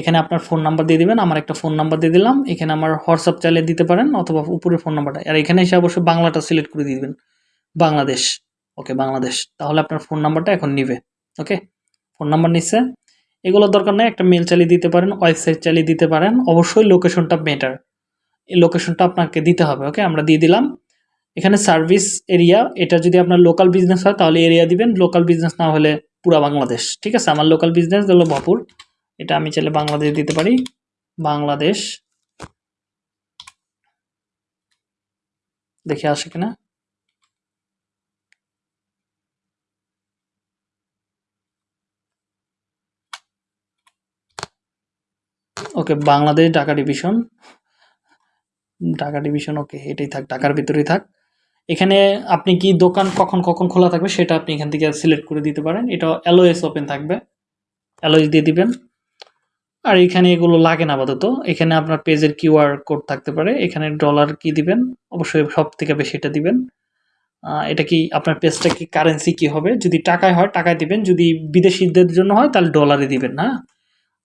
এখানে আপনার ফোন নাম্বার দিয়ে দিবেন, আমার একটা ফোন নাম্বার দিয়ে দিলাম। এখানে আমার হোয়াটসঅ্যাপ চালিয়ে দিতে পারেন, অথবা উপরের ফোন নাম্বারটা আর এখানে এসে অবশ্যই বাংলাটা সিলেক্ট করে দিবেন। বাংলাদেশ ওকে বাংলাদেশ। তাহলে আপনার ফোন নাম্বারটা এখন নিবে ওকে ফোন নাম্বার নিচ্ছে এগুলো দরকার নেই, একটা মেল চালিয়ে দিতে পারেন ওয়েবসাইট চালিয়ে দিতে পারেন। অবশ্যই লোকেশনটা বেটার এই লোকেশনটা আপনাকে দিতে হবে ওকে আমরা দিয়ে দিলাম। এখানে সার্ভিস এরিয়া এটা যদি আপনার লোকাল বিজনেস হয়, তাহলে এরিয়া দিবেন। লোকাল বিজনেস না হলে পুরা বাংলাদেশ। ঠিক আছে? আমার লোকাল বিজনেস হলো বাপুর। এটা আমি চাইলে বাংলাদেশ দিতে পারি। বাংলাদেশ। দেখে আসে কিনা? Okay, Bangladesh Dhaka division. Dhaka division, okay, এটাই থাক, ঢাকার ভিতরেই থাক। এখানে আপনি কি দোকান কখন কখন খোলা থাকবে সেটা আপনি এখান থেকে সিলেক্ট করে দিতে পারেন। এটা অ্যালোএস ওপেন থাকবে। অ্যালোএস দিয়ে দিবেন। আর এখানে এগুলো লাগে না আপাতত। এখানে আপনার পেজের কিউআর কোড থাকতে পারে। এখানে ডলার কি দিবেন। অবশ্যই সব থেকে বেশি এটা দিবেন। এটা কি আপনার পেজটা কি কারেন্সি কি হবে? যদি টাকায় হয়, টাকায় দিবেন। যদি বিদেশিদের জন্য হয়, তাহলে ডলারে দিবেন হ্যাঁ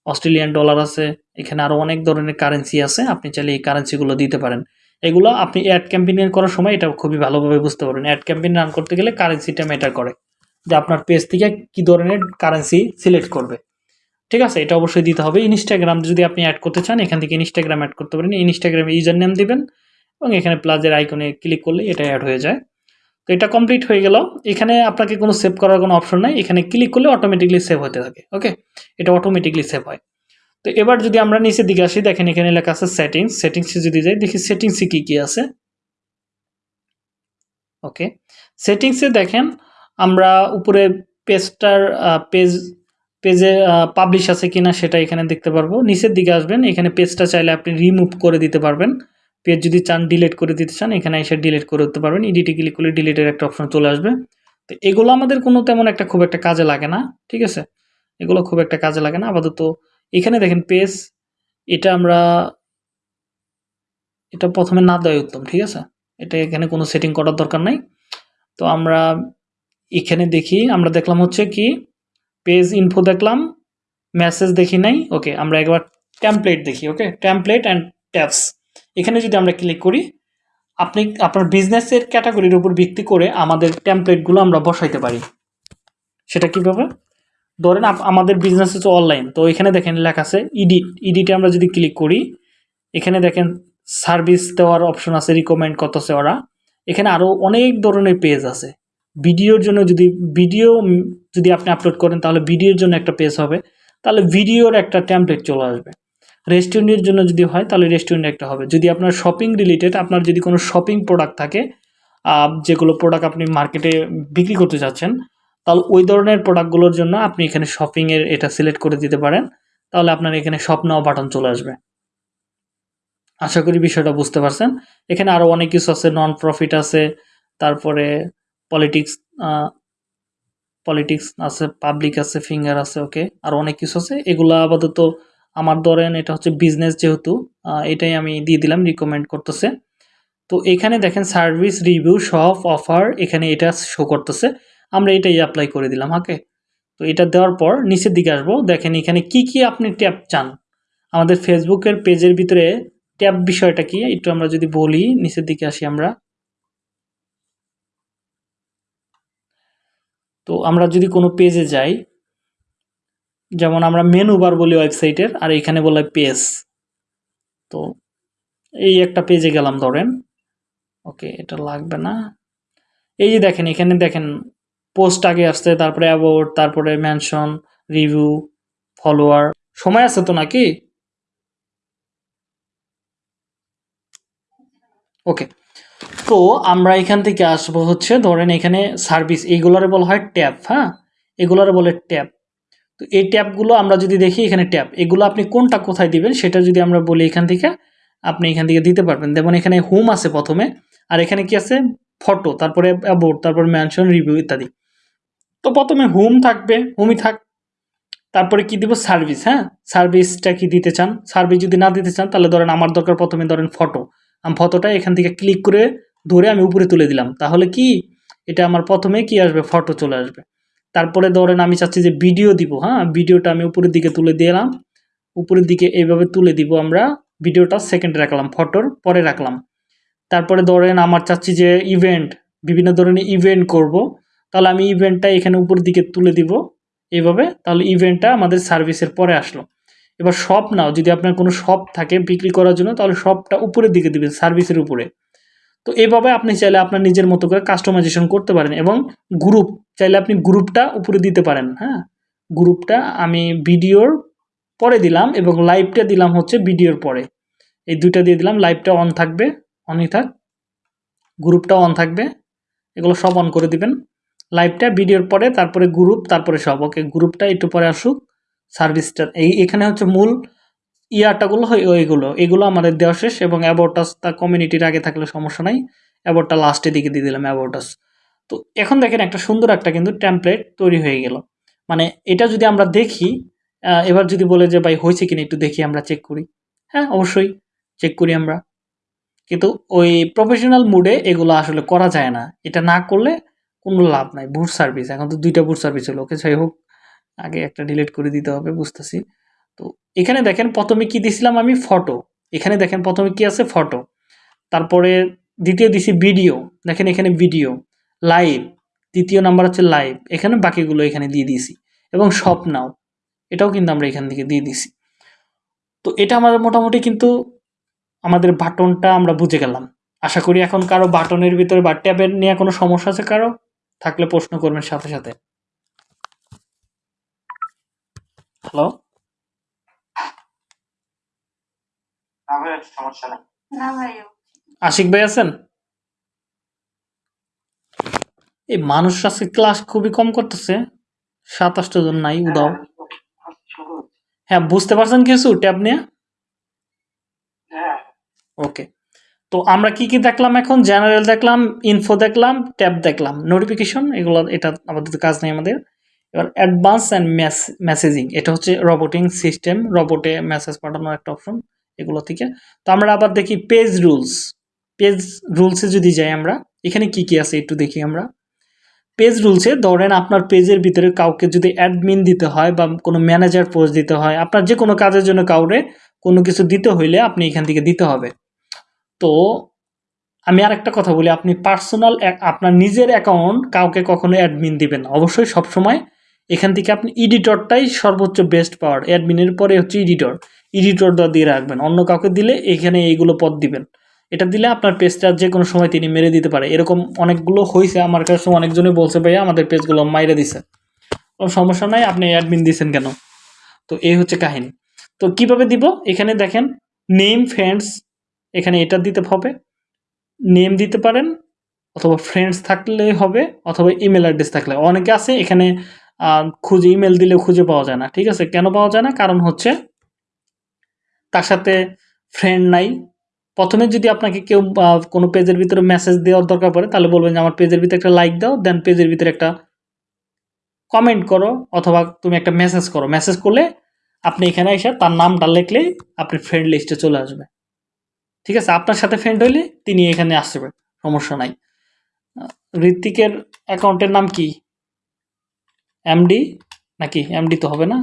অস্ট্রেলিয়ান ডলার আছে। এখানে আরও অনেক ধরনের কারেন্সি আছে। আপনি চাইলে এই কারেন্সিগুলো দিতে পারেন। এগুলো আপনি অ্যাড ক্যাম্পেইন করার সময় এটা খুবই ভালোভাবে বুঝতে পারবেন। অ্যাড ক্যাম্পেইন রান করতে গেলে কারেন্সিটা ম্যাটার করে। যে আপনার পেজ থেকে কি ধরনের কারেন্সি সিলেক্ট করবে। ঠিক আছে? এটা অবশ্যই দিতে হবে। ইনস্টাগ্রাম যদি আপনি অ্যাড করতে চান, এখান থেকে ইনস্টাগ্রাম অ্যাড করতে পারেন। ইনস্টাগ্রামে ইউজার নেম দিবেন এবং এখানে প্লাজের আইকনে ক্লিক করলে এটা অ্যাড হয়ে যায়। তো এটা কমপ্লিট হয়ে গেল। এখানে আপনাকে কোনো সেভ করার কোনো অপশন নাই। এখানে ক্লিক করলে অটোমেটিকলি সেভ হতে থাকে। ওকে এটা অটোমেটিকলি সেভ হয়। তো এবার যদি আমরা নিচের দিকে আসি, দেখেন এখানে লেখা আছে সেটিংস সেটিংসে যদি যাই, দেখি সেটিংসে কী কী আছে। ওকে সেটিংসে দেখেন, আমরা উপরে পেজটার পেজ পেজে পাবলিশ আছে কিনা সেটা এখানে দেখতে পারব। নিচের দিকে আসবেন, এখানে পেজটা চাইলে আপনি রিমুভ করে দিতে পারবেন। পেজ যদি চান ডিলিট করে দিতে চান, এখানে এসে ডিলিট করে দিতে পারবেন। এডিটে ক্লিক করলে ডিলিটের একটা অপশন চলে আসবে। তো এগুলো আমাদের কোনো তেমন একটা খুব একটা কাজে লাগে না, ঠিক আছে? এগুলো খুব একটা কাজে লাগে না, আপাতত এখানে দেখেন পেজ এটা আমরা, এটা প্রথমে না দেওয়াই উত্তম, ঠিক আছে? এটা এখানে কোনো সেটিং করার দরকার নাই। তো আমরা এখানে দেখি, আমরা দেখলাম হচ্ছে কি, পেজ ইনফো দেখলাম মেসেজ দেখি নাই, ওকে, আমরা একবার টেমপ্লেট দেখি, ওকে? টেমপ্লেট অ্যান্ড ট্যাপস এখানে যদি আমরা ক্লিক করি, আপনি, আপনার বিজনেসের ক্যাটাগরির উপর ভিত্তি করে আমাদের টেমপ্লেটগুলো আমরা বসাইতে পারি। সেটা কীভাবে? ধরেন আমাদের বিজনেস হচ্ছে অনলাইন তো এখানে দেখেন লেখা আছে ইডিট ইডিটে আমরা যদি ক্লিক করি, এখানে দেখেন সার্ভিস দেওয়ার অপশন আছে রিকমেন্ড করতেছে ওরা। এখানে আরও অনেক ধরনের পেজ আছে। ভিডিওর জন্য যদি ভিডিও যদি আপনি আপলোড করেন, তাহলে ভিডিওর জন্য একটা পেজ হবে। তাহলে ভিডিওর একটা ট্যাম্পলেট চলে আসবে। রেস্টুরেন্টের জন্য যদি হয়, তাহলে রেস্টুরেন্ট একটা হবে। যদি আপনার শপিং রিলেটেড আপনার যদি কোনো শপিং প্রোডাক্ট থাকে যেগুলো প্রোডাক্ট আপনি মার্কেটে বিক্রি করতে চাচ্ছেন তাহলে ওই ধরনের প্রোডাক্টগুলোর জন্য আপনি এখানে শপিংয়ের এটা সিলেক্ট করে দিতে পারেন। তাহলে আপনার এখানে শপ নাও বাটন চলে আসবে। আশা করি বিষয়টা বুঝতে পারছেন। এখানে আরও অনেক কিছু আছে নন প্রফিট আছে, তারপরে পলিটিক্স পলিটিক্স আছে পাবলিক আছে ফিঙ্গার আছে ওকে আর অনেক কিছু আছে। এগুলো আপাতত আমার ধরেন এটা হচ্ছে বিজনেস যেহেতু এটাই আমি দিয়ে দিলাম রিকমেন্ড করতেছে। তো এখানে দেখেন সার্ভিস রিভিউ শপ অফার এখানে এটা শো করতেছে। আমরা এটাই অ্যাপ্লাই করে দিলাম ওকে তো এটা দেওয়ার পর নিচের দিকে আসব, দেখেন এখানে কি কি আপনি ট্যাব চান। আমাদের ফেসবুকের পেজের ভিতরে ট্যাব বিষয়টা কি, একটু আমরা যদি বলি, নিচের দিকে আসি আমরা। তো আমরা যদি কোনো পেজে যাই, যেমন আমরা মেনু বার বলি ওয়েবসাইটের আর এখানে বলে পেজ তো এই একটা পেজে গেলাম ধরেন ওকে এটা লাগবে না। এই যে দেখেন, এখানে দেখেন পোস্ট আগে আসছে, তারপরে অ্যাবোর্ড তারপরে মেনশন রিভিউ ফলোয়ার সময় আছে তো নাকি? ওকে তো আমরা এখান থেকে আসব হচ্ছে, ধরেন এখানে সার্ভিস এইগুলোরে বলা হয় ট্যাব হ্যাঁ? এগুলোরে বলে ট্যাব। তো এই ট্যাবগুলো আমরা যদি দেখি, এখানে ট্যাব। এগুলো আপনি কোনটা কোথায় দিবেন, সেটা যদি আমরা বলি এখান থেকে, আপনি এখান থেকে দিতে পারবেন। যেমন এখানে হোম আছে প্রথমে, আর এখানে কি আছে? ফটো, তারপরে অ্যাবোর্ড তারপরে ম্যানশন রিভিউ ইত্যাদি। তো প্রথমে হোম থাকবে, হোমই থাক, তারপরে কি দিব? সার্ভিস হ্যাঁ? সার্ভিসটা কি দিতে চান? সার্ভিস যদি না দিতে চান, তাহলে ধরেন আমার দরকার প্রথমে ধরেন ফটো আমি ফটোটা এখান থেকে ক্লিক করে ধরে আমি উপরে তুলে দিলাম। তাহলে কি? এটা আমার প্রথমে কি আসবে? ফটো চলে আসবে। তারপরে ধরেন আমি চাচ্ছি যে ভিডিও দিব হ্যাঁ? ভিডিওটা আমি উপরের দিকে তুলে দিলাম। উপরের দিকে এইভাবে তুলে দিব আমরা। ভিডিওটা সেকেন্ডে রাখলাম ফটোর পরে রাখলাম। তারপরে ধরেন আমার চাচ্ছি যে ইভেন্ট বিভিন্ন ধরনের ইভেন্ট করব। তাহলে আমি ইভেন্টটা এখানে উপরের দিকে তুলে দিব এইভাবে, তাহলে ইভেন্টটা আমাদের সার্ভিসের পরে আসলো। এবার শপ নাও যদি আপনার কোনো শপ থাকে বিক্রি করার জন্য, তাহলে শপটা উপরের দিকে দিবেন সার্ভিসের উপরে। তো এইভাবে আপনি চাইলে আপনার নিজের মতো করে কাস্টমাইজেশন করতে পারেন এবং গ্রুপ চাইলে আপনি গ্রুপটা উপরে দিতে পারেন হ্যাঁ? গ্রুপটা আমি ভিডিওর পরে দিলাম এবং লাইভটা দিলাম হচ্ছে ভিডিওর পরে। এই দুইটা দিয়ে দিলাম লাইভটা অন থাকবে অনই থাক। গ্রুপটা অন থাকবে, এগুলো সব অন করে দিবেন। লাইভটা ভিডিওর পরে, তারপরে গ্রুপ তারপরে সব। ওকে গ্রুপটা একটু পরে আসুক সার্ভিসটা এই, এখানে হচ্ছে মূল ইয়ারটাগুলো হয় ওইগুলো। এগুলো আমাদের দেওয়া শেষ এবং অ্যাবোটাস তা কমিউনিটির আগে থাকলে সমস্যা নাই। অ্যাবোর্ডটা লাস্টের দিকে দিয়ে দিলাম অ্যাবোটাস তো এখন দেখেন একটা সুন্দর একটা কিন্তু টেমপ্লেট তৈরি হয়ে গেল। মানে এটা যদি আমরা দেখি এবার যদি বলে যে, ভাই, হয়েছে কিনা একটু দেখি, আমরা চেক করি। হ্যাঁ অবশ্যই চেক করি আমরা। কিন্তু ওই প্রফেশনাল মুডে এগুলো আসলে করা যায় না। এটা না করলে কোনো লাভ নাই বুট সার্ভিস এখন তো দুইটা বুট সার্ভিস হলো, ওকে যাই হোক, আগে একটা ডিলিট করে দিতে হবে, বুঝতেছি। তো এখানে দেখেন, প্রথমে কি দিছিলাম আমি? ফটো এখানে দেখেন, প্রথমে কি আছে? ফটো তারপরে দ্বিতীয় দিছি ভিডিও দেখেন এখানে ভিডিও লাইভ দ্বিতীয় নাম্বার হচ্ছে লাইভ এখানে বাকিগুলো এখানে দিয়ে দিয়েছি। এবং সব নাও এটাও কিন্তু আমরা এখান থেকে দিয়ে দিছি তো এটা আমাদের মোটামুটি কিন্তু আমাদের বাটনটা আমরা বুঝে গেলাম। আশা করি এখন কারও বাটনের ভিতরে বা ট্যাবের নিয়ে কোনো সমস্যা আছে কারও? থাকলে প্রশ্ন করবেন সাথে সাথে। হ্যালো আশিক ভাই আছেন? এই মানুষ আজকে ক্লাস খুবই কম করতেছে। সাতাশটা জন নাই উদাও। হ্যাঁ বুঝতে পারছেন কিছু? ট্যাব নিয়ে? হ্যাঁ। ওকে তো আমরা কি কি দেখলাম এখন? জেনারেল দেখলাম ইনফো দেখলাম ট্যাব দেখলাম। নোটিফিকেশন এগুলো, এটা আমাদের কাজ নেই আমাদের। এবার অ্যাডভান্স অ্যান্ড মেসেজিং এটা হচ্ছে রবোটিং সিস্টেম রবোটে মেসেজ পাঠানোর একটা অপশন এগুলো থেকে। তো আমরা আবার দেখি পেজ রুলস পেজ রুলসে যদি যাই আমরা, এখানে কি কি আছে একটু দেখি আমরা। পেজ রুলসে ধরেন আপনার পেজের ভিতরে কাউকে যদি অ্যাডমিন দিতে হয় বা কোনো ম্যানেজার পোস্ট দিতে হয়, আপনার যে কোনো কাজের জন্য কাউরে কোনো কিছু দিতে হইলে আপনি এখান থেকে দিতে হবে। তো আমি আর একটা কথা বলি, আপনি পার্সোনাল আপনার নিজের অ্যাকাউন্ট কাউকে কখনো অ্যাডমিন দিবেন না। অবশ্যই সবসময় এখান থেকে আপনি এডিটরটাই সর্বোচ্চ বেস্ট পাওয়ার অ্যাডমিনের পরে হচ্ছে এডিটর এডিটরটা দিয়ে রাখবেন। অন্য কাউকে দিলে এখানে এইগুলো পদ দিবেন। এটা দিলে আপনার পেজটা যে কোনো সময় তিনি মেরে দিতে পারে। এরকম অনেকগুলো হয়েছে আমার কাছে অনেকজনে বলছে, ভাইয়া, আমাদের পেজগুলো মাইরে দিছে। কোনো সমস্যা নাই। আপনি অ্যাডমিন দিয়েছেন কেন? তো এই হচ্ছে কাহিনী। তো কীভাবে দিব? এখানে দেখেন নেম ফ্রেন্ডস এখানে এটা দিতে হবে নেম দিতে পারেন, অথবা ফ্রেন্ডস থাকলে হবে, অথবা ইমেল অ্যাড্রেস থাকলে। অনেকে আছে এখানে খুঁজে ইমেল দিলে খুঁজে পাওয়া যায় না, ঠিক আছে? কেন পাওয়া যায় না? কারণ হচ্ছে তার সাথে ফ্রেন্ড নাই। প্রথমে যদি আপনাকে কেউ কোনো পেজের ভিতরে মেসেজ দেওয়ার দরকার পড়ে, তাহলে বলবেন যে, আমার পেজের ভিতরে একটা লাইক দাও দেন পেজের ভিতরে একটা কমেন্ট করো, অথবা তুমি একটা মেসেজ করো। মেসেজ করলে আপনি এখানে এসে তার নামটা লিখলেই আপনি ফ্রেন্ড লিস্টে চলে আসবে। ঠিক আছে, আপনার সাথে ফ্রেন্ড হইলে তিনি এখানে আসবে সমস্যা নাই। ঋত্বিকের অ্যাকাউন্টের নাম কি? এমডি নাকি? এমডি তো হবে না?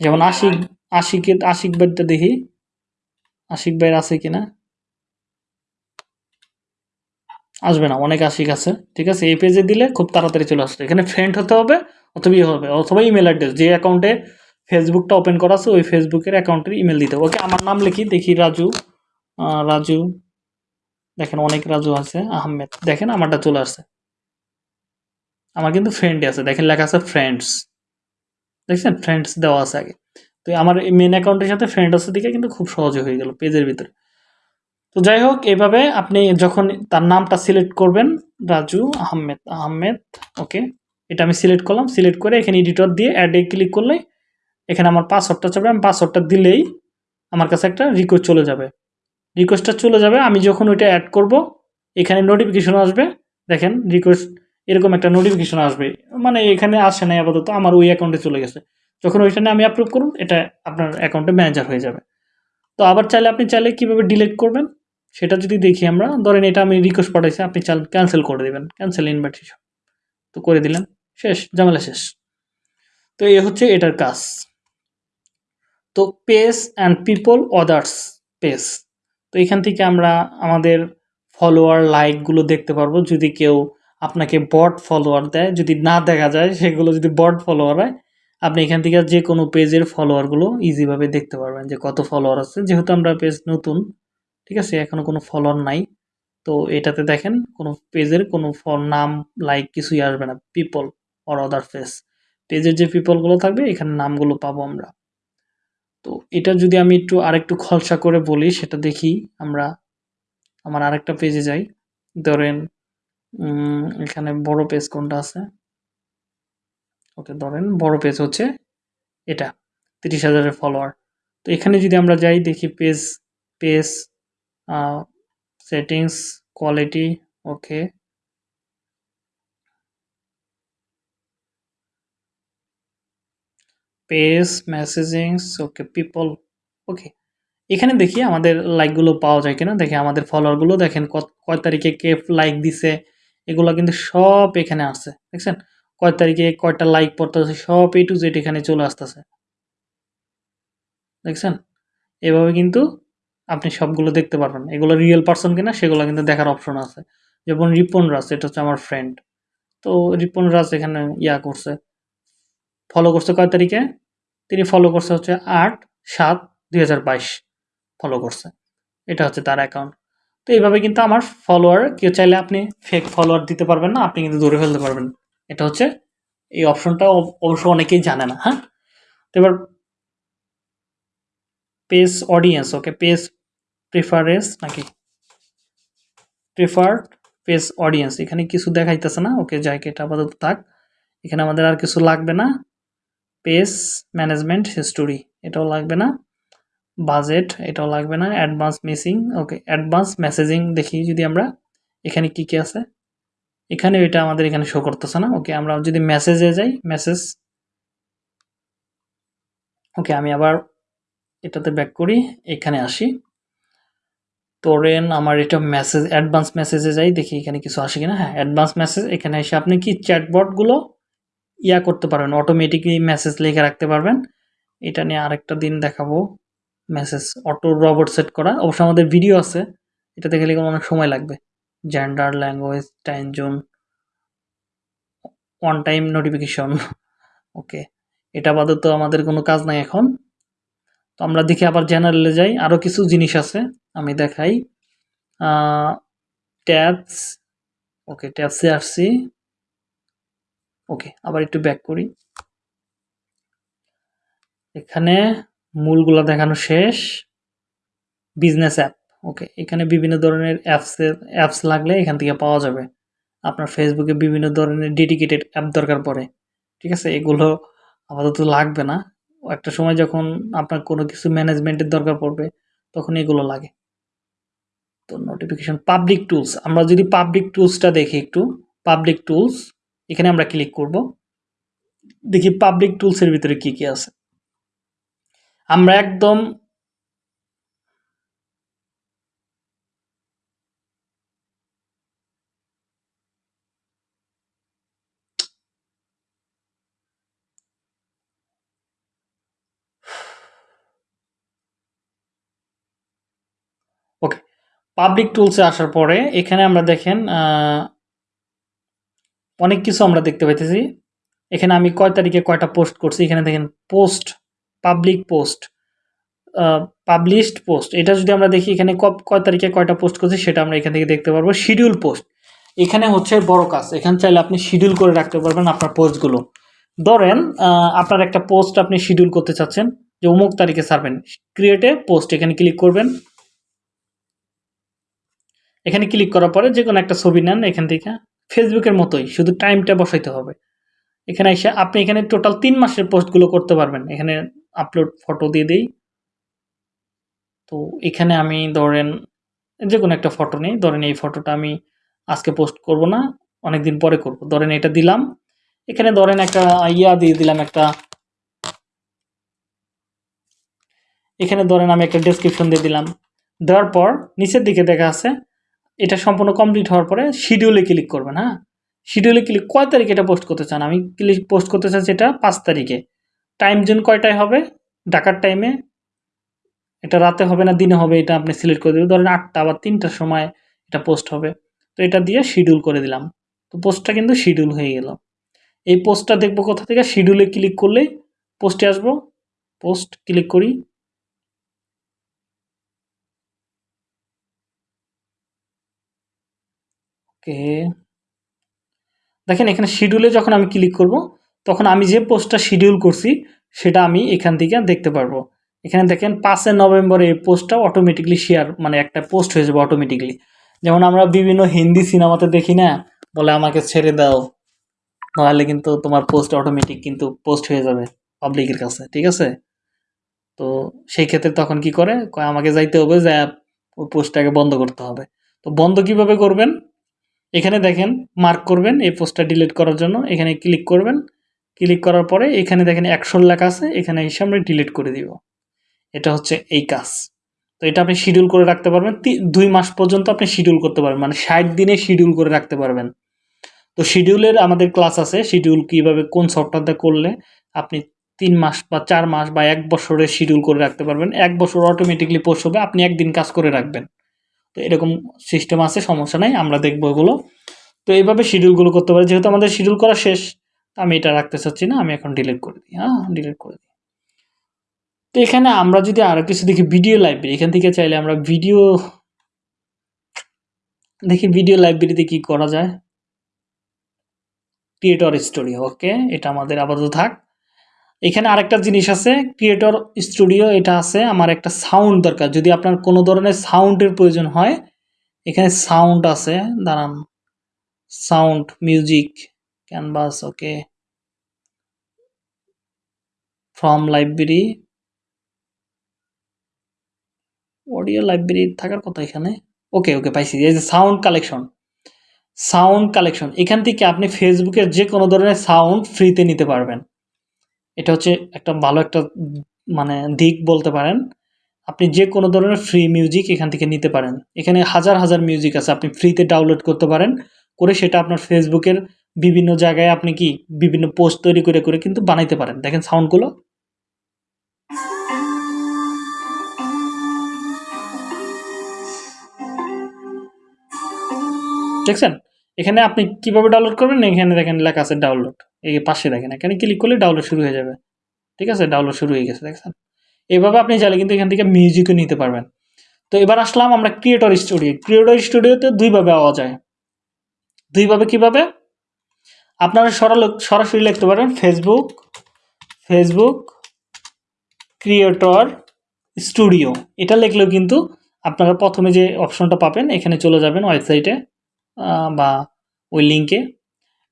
যেমন আশিক, আশিকের, আশিক ভাইটা দেখি। আশিক ভাইয়ের আছে কিনা? আসবে না, অনেক আশিক আছে। ঠিক আছে, এই পেজে দিলে খুব তাড়াতাড়ি চলে আসবে। এখানে ফ্রেন্ড হতে হবে অথবা ইয়ে হবে, অথবা ইমেল অ্যাড্রেস যে অ্যাকাউন্টে ফেসবুকটা ওপেন করা আছে, ওই ফেসবুকের অ্যাকাউন্টের ইমেল দিতে হবে। ওকে আমার নাম লিখি, দেখি রাজু। রাজু। দেখেন, অনেক রাজু আছে, আহমেদ। দেখেন, আমারটা চলে আসছে। আমার কিন্তু ফ্রেন্ড আছে। দেখেন, লেখা আছে ফ্রেন্ডস দেখছেন? ফ্রেন্ডস দেওয়া আছে আগে। তো আমার মেন অ্যাকাউন্টের সাথে ফ্রেন্ড আছে দিকে কিন্তু খুব সহজে হয়ে গেল পেজের ভিতরে। তো যাই হোক এইভাবে আপনি যখন তার নামটা সিলেক্ট করবেন, রাজু, আহমেদ আহমেদ ওকে এটা আমি সিলেক্ট করলাম। সিলেক্ট করে এখানে এডিটর দিয়ে অ্যাডে ক্লিক করলে এখানে আমার পাসওয়ার্ডটা চাবে আমি পাসওয়ার্ডটা দিলেই আমার কাছে একটা রিকোয়েস্ট চলে যাবে। রিকোয়েস্টটা চলে যাবে, আমি যখন ওইটা অ্যাড করব, এখানে নোটিফিকেশন আসবে। দেখেন রিকোয়েস্ট এরকম একটা নোটিফিকেশন আসবে। মানে এখানে আসে নাই আপাতত, আমার ওই অ্যাকাউন্টে চলে গেছে। যখন ওইখানে আমি অ্যাপ্রুভ করুন এটা আপনার অ্যাকাউন্টে ম্যানেজার হয়ে যাবে। তো আবার চাইলে আপনি চাইলে কীভাবে ডিলিট করবেন, সেটা যদি দেখি আমরা, ধরেন এটা আমি রিকোয়েস্ট পাঠাইছি, আপনি চাল ক্যান্সেল করে দেবেন ক্যান্সেল ইনভাইটেশন তো করে দিলেন, শেষ, ঝামেলা শেষ। তো এই হচ্ছে এটার কাজ। তো page and people others page. তো এখান থেকে আমরা আমাদের ফলোয়ার লাইকগুলো দেখতে পারব। যদি কেউ আপনাকে বট ফলোয়ার দেয়, যদি না দেখা যায়, সেগুলো যদি বট ফলোয়ার হয়, আপনি এখান থেকে যে কোনো পেজের ফলোয়ারগুলো ইজিভাবে দেখতে পারবেন যে কত ফলোয়ার আছে। যেহেতু আমরা পেজ নতুন, ঠিক আছে, এখনও কোনো ফলোয়ার নাই। তো এটাতে দেখেন, কোনো পেজের কোনো নাম, লাইক কিছুই আসবে না। People or other page. পেজের যে পিপলগুলো থাকবে, এখানে নামগুলো পাবো আমরা। তো এটা যদি আমি একটু আরেকটু খলসা করে বলি, সেটা দেখি আমরা, আমার আরেকটা পেজে যাই। ধরেন এখানে বড় পেজ কোনটা আছে? ওকে, ধরেন বড় পেজ হচ্ছে এটা, তিরিশ হাজারের ফলোয়ার তো এখানে যদি আমরা যাই, দেখি page page settings quality okay page messagings okay people okay এখানে দেখি আমাদের লাইকগুলো পাওয়া যায় কিনা? দেখি আমাদের ফলোয়ারগুলো দেখেন কয় তারিখে কে লাইক দিছে? এগুলো কিন্তু সব এখানে আছে দেখছেন? কয় তারিখে কয়টা লাইক পড়তেছে? সব এ টু জেড এখানে চলে আসতেছে। দেখছেন? এভাবে কিন্তু আপনি সবগুলো দেখতে পারবেন। এগুলো রিয়েল পার্সন কিনা, সেগুলো কিন্তু দেখার অপশন আছে। যেমন রিপন রাজ, এটা হচ্ছে আমার ফ্রেন্ড তো রিপন রাজ এখানে ইয়া করছে। ফলো করছে কয় তারিখে? তিনি ফলো করছে হচ্ছে আট সাত দুই ফলো করছে। এটা হচ্ছে তার অ্যাকাউন্ট তো এইভাবে কিন্তু আমার ফলোয়ার কেউ চাইলে আপনি ফেক ফলোয়ার দিতে পারবেন না, আপনি কিন্তু ধরে ফেলতে পারবেন। এটা হচ্ছে এই অপশনটা অবশ্য অনেকেই জানে না হ্যাঁ? তো এবার page audience okay page preference নাকি? প্রিফার্ড পেজ অডিয়েন্স এখানে কিছু দেখাইতেছে না, ওকে যাই এটা আপাতত থাক। এখানে আমাদের আর কিছু লাগবে না। পেজ ম্যানেজমেন্ট হিস্টোরি এটাও লাগবে না। বাজেট এটাও লাগবে না। Advance missing okay advance messaging দেখি যদি আমরা এখানে কি কি আছে। এখানে এটা আমাদের এখানে শো করতেছে না ওকে আমরা যদি মেসেজে যাই মেসেজ ওকে আমি আবার এটাতে ব্যাক করি, এখানে আসি। তোরেন আমার এটা মেসেজ অ্যাডভান্স মেসেজে যাই, দেখি এখানে কিছু আসে কিনা। হ্যাঁ অ্যাডভান্স মেসেজ এখানে এসে আপনি কি চ্যাটবটগুলো ইয়া করতে পারবেন অটোমেটিকলি মেসেজ লিখে রাখতে পারবেন। এটা নিয়ে আরেকটা দিন দেখাবো। মেসেজ অটো রবট সেট করা। অবশ্য আমাদের ভিডিও আছে, এটা দেখে লিখে অনেক সময় লাগবে। Gender language time zone one time notification okay এটা বাদে তো আমাদের কোনো কাজ নাই এখন। তো আমরা দেখি আবার জেনারেলে যাই। আরও কিছু জিনিস আছে, আমি দেখাই। ট্যাবস ওকে ট্যাবসে আসছি। ওকে, আবার একটু ব্যাক করি। এখানে মূলগুলা দেখানো শেষ। বিজনেস অ্যাপ ওকে, এখানে বিভিন্ন ধরনের অ্যাপসের অ্যাপস লাগলে এখান থেকে পাওয়া যাবে। আপনার ফেসবুকে বিভিন্ন ধরনের ডেডিকেটেড অ্যাপ দরকার পড়ে, ঠিক আছে? এগুলো আপাতত লাগবে না। একটা সময় যখন আপনার কোনো কিছু ম্যানেজমেন্টের দরকার পড়বে, তখন এগুলো লাগে। তো নোটিফিকেশন পাবলিক টুলস আমরা যদি পাবলিক টুলসটা দেখি একটু পাবলিক টুলস এখানে আমরা ক্লিক করব। দেখি পাবলিক টুলসের ভিতরে কি কি আছে। আমরা একদম ওকে পাবলিক টুলসে আসার পরে এখানে আমরা দেখেন অনেক কিছু আমরা দেখতে পাইতেছি। এখানে আমি কয় তারিখে কয়টা পোস্ট করছি, এখানে দেখেন post public post published post এটা যদি আমরা দেখি এখানে কয় তারিখে কয়টা পোস্ট করছি সেটা আমরা এখান থেকে দেখতে পারব। শিডিউল পোস্ট এখানে হচ্ছে বড় কাজ, এখানে চাইলে আপনি শিডিউল করে রাখতে পারবেন আপনার পোস্টগুলো ধরেন আপনার একটা পোস্ট আপনি শিডিউল করতে চাচ্ছেন, যে অমুক তারিখে ছাড়বেন ক্রিয়েটে পোস্ট এখানে ক্লিক করবেন। এখানে ক্লিক করার পরে যে কোনো একটা ছবি নেন এখান থেকে। ফেসবুকের মতোই, শুধু টাইমটা বসাইতে হবে। এখানে এসে আপনি এখানে টোটাল তিন মাসের পোস্টগুলো করতে পারবেন। এখানে আপলোড ফটো দিয়ে দিই। তো এখানে আমি ধরেন যে কোনো একটা ফটো নেই। ধরেন এই ফটোটা আমি আজকে পোস্ট করব না অনেক দিন পরে করব। ধরেন এটা দিলাম। এখানে ধরেন একটা ইয়া দিয়ে দিলাম একটা, এখানে ধরেন আমি একটা ডেসক্রিপশন দিয়ে দিলাম। দেওয়ার পর নিচের দিকে দেখা আছে এটা সম্পূর্ণ কমপ্লিট হওয়ার পরে শিডিউলে ক্লিক করবেন হ্যাঁ? শিডিউলে ক্লিক কয় তারিখে এটা পোস্ট করতে চান? আমি ক্লিক পোস্ট করতে চাচ্ছি এটা পাঁচ তারিখে। টাইম জোন কয়টায় হবে? ঢাকার টাইমে এটা রাতে হবে না দিনে হবে? এটা আপনি সিলেক্ট করে দেবেন। ধরেন আটটা বা তিনটার সময় এটা পোস্ট হবে। তো এটা দিয়ে শিডিউল করে দিলাম। তো পোস্টটা কিন্তু শিডিউল হয়ে গেল। এই পোস্টটা দেখব কোথা থেকে? শিডিউলে ক্লিক করলেই পোস্টে আসব। পোস্ট ক্লিক করি। ওকে। দেখেন এখানে শিডিউলে যখন আমি ক্লিক করব, তখন আমি যে পোস্টটা শিডিউল করছি, সেটা আমি এখান থেকে দেখতে পারব। এখানে দেখেন পাঁচই নভেম্বরে এই পোস্টটা অটোমেটিকলি শেয়ার মানে একটা পোস্ট হয়ে যাবে অটোমেটিকলি যেমন আমরা বিভিন্ন হিন্দি সিনেমাতে দেখি না, বলে আমাকে ছেড়ে দাও, নাহলে কিন্তু তোমার পোস্ট অটোমেটিক কিন্তু পোস্ট হয়ে যাবে পাবলিকের কাছে, ঠিক আছে? তো সেই ক্ষেত্রে তখন কি করে আমাকে যাইতে হবে, যে পোস্টটাকে বন্ধ করতে হবে। তো বন্ধ কীভাবে করবেন? এখানে দেখেন মার্ক করবেন এই পোস্টটা ডিলিট করার জন্য। এখানে ক্লিক করবেন। ক্লিক করার পরে এখানে দেখেন একশোর লেখা আছে। এখানে এসে আমরা ডিলিট করে দিব। এটা হচ্ছে এই কাজ। তো এটা আপনি শিডিউল করে রাখতে পারবেন। দুই মাস পর্যন্ত আপনি শিডিউল করতে পারবেন। মানে ষাট দিনে শিডিউল করে রাখতে পারবেন। তো শিডিউলের আমাদের ক্লাস আছে। শিডিউল কীভাবে কোন সফটওয়্যারটা করলে আপনি তিন মাস বা চার মাস বা এক বছরের শিডিউল করে রাখতে পারবেন। এক বছর অটোমেটিকলি পোস্ট হবে। আপনি একদিন কাজ করে রাখবেন। তো এরকম সিস্টেম আছে, সমস্যা নাই, আমরা দেখব এগুলো। তো এইভাবে শিডিউলগুলো করতে পারি। যেহেতু আমাদের শিডিউল করা শেষ আমি এটা রাখতে চাচ্ছি না, আমি এখন ডিলিট করে দিই হ্যাঁ ডিলিট করে দিই। তো এখানে আমরা যদি আরও কিছু দেখি ভিডিও লাইব্রেরি এখান থেকে চাইলে আমরা ভিডিও দেখি ভিডিও লাইব্রেরিতে কি করা যায়। ক্রিয়েটর স্টোরি ওকে এটা আমাদের আপাতত থাক। এখানে আরেকটা জিনিস আছে ক্রিয়েটর স্টুডিও এটা আছে, আমার একটা সাউন্ড দরকার। যদি আপনার কোনো ধরনের সাউন্ডের প্রয়োজন হয়, এখানে সাউন্ড আছে, দাঁড়ান। Sound music canvas okay from library audio library থাকার কথা এখানে। ওকে ওকে পাইছি। এই যে সাউন্ড কালেকশন সাউন্ড কালেকশন এখান থেকে আপনি ফেসবুকের যে কোনো ধরনের সাউন্ড ফ্রিতে নিতে পারবেন। এটা হচ্ছে একটা ভালো একটা মানে দিক বলতে পারেন। আপনি যে কোনো ধরনের ফ্রি মিউজিক এখান থেকে নিতে পারেন। এখানে হাজার হাজার মিউজিক আছে, আপনি ফ্রিতে ডাউনলোড করতে পারেন। করে সেটা আপনার ফেসবুকের বিভিন্ন জায়গায় আপনি কি বিভিন্ন পোস্ট তৈরি করে করে কিন্তু বানাইতে পারেন। দেখেন সাউন্ডগুলো দেখছেন? এখানে আপনি কীভাবে ডাউনলোড করবেন? এখানে দেখেন লেখা আছে ডাউনলোড এই পাশে দেখেন, এখানে ক্লিক করলে ডাউনলোড শুরু হয়ে যাবে। ঠিক আছে? ডাউনলোড শুরু হয়ে গেছে, দেখছেন? এভাবে আপনি চাইলে কিন্তু এখান থেকে মিউজিকও নিতে পারবেন। তো এবার আসলাম আমরা ক্রিয়েটর স্টুডিও ক্রিয়েটর স্টুডিওতে দুইভাবে পাওয়া যায়। দুইভাবে কীভাবে? আপনারা সরাল, সরাসরি লিখতে পারেন ফেসবুক ফেসবুক ক্রিয়েটর স্টুডিও এটা লিখলেও কিন্তু আপনারা প্রথমে যে অপশনটা পাবেন, এখানে চলে যাবেন ওয়েবসাইটে বা ওই লিঙ্কে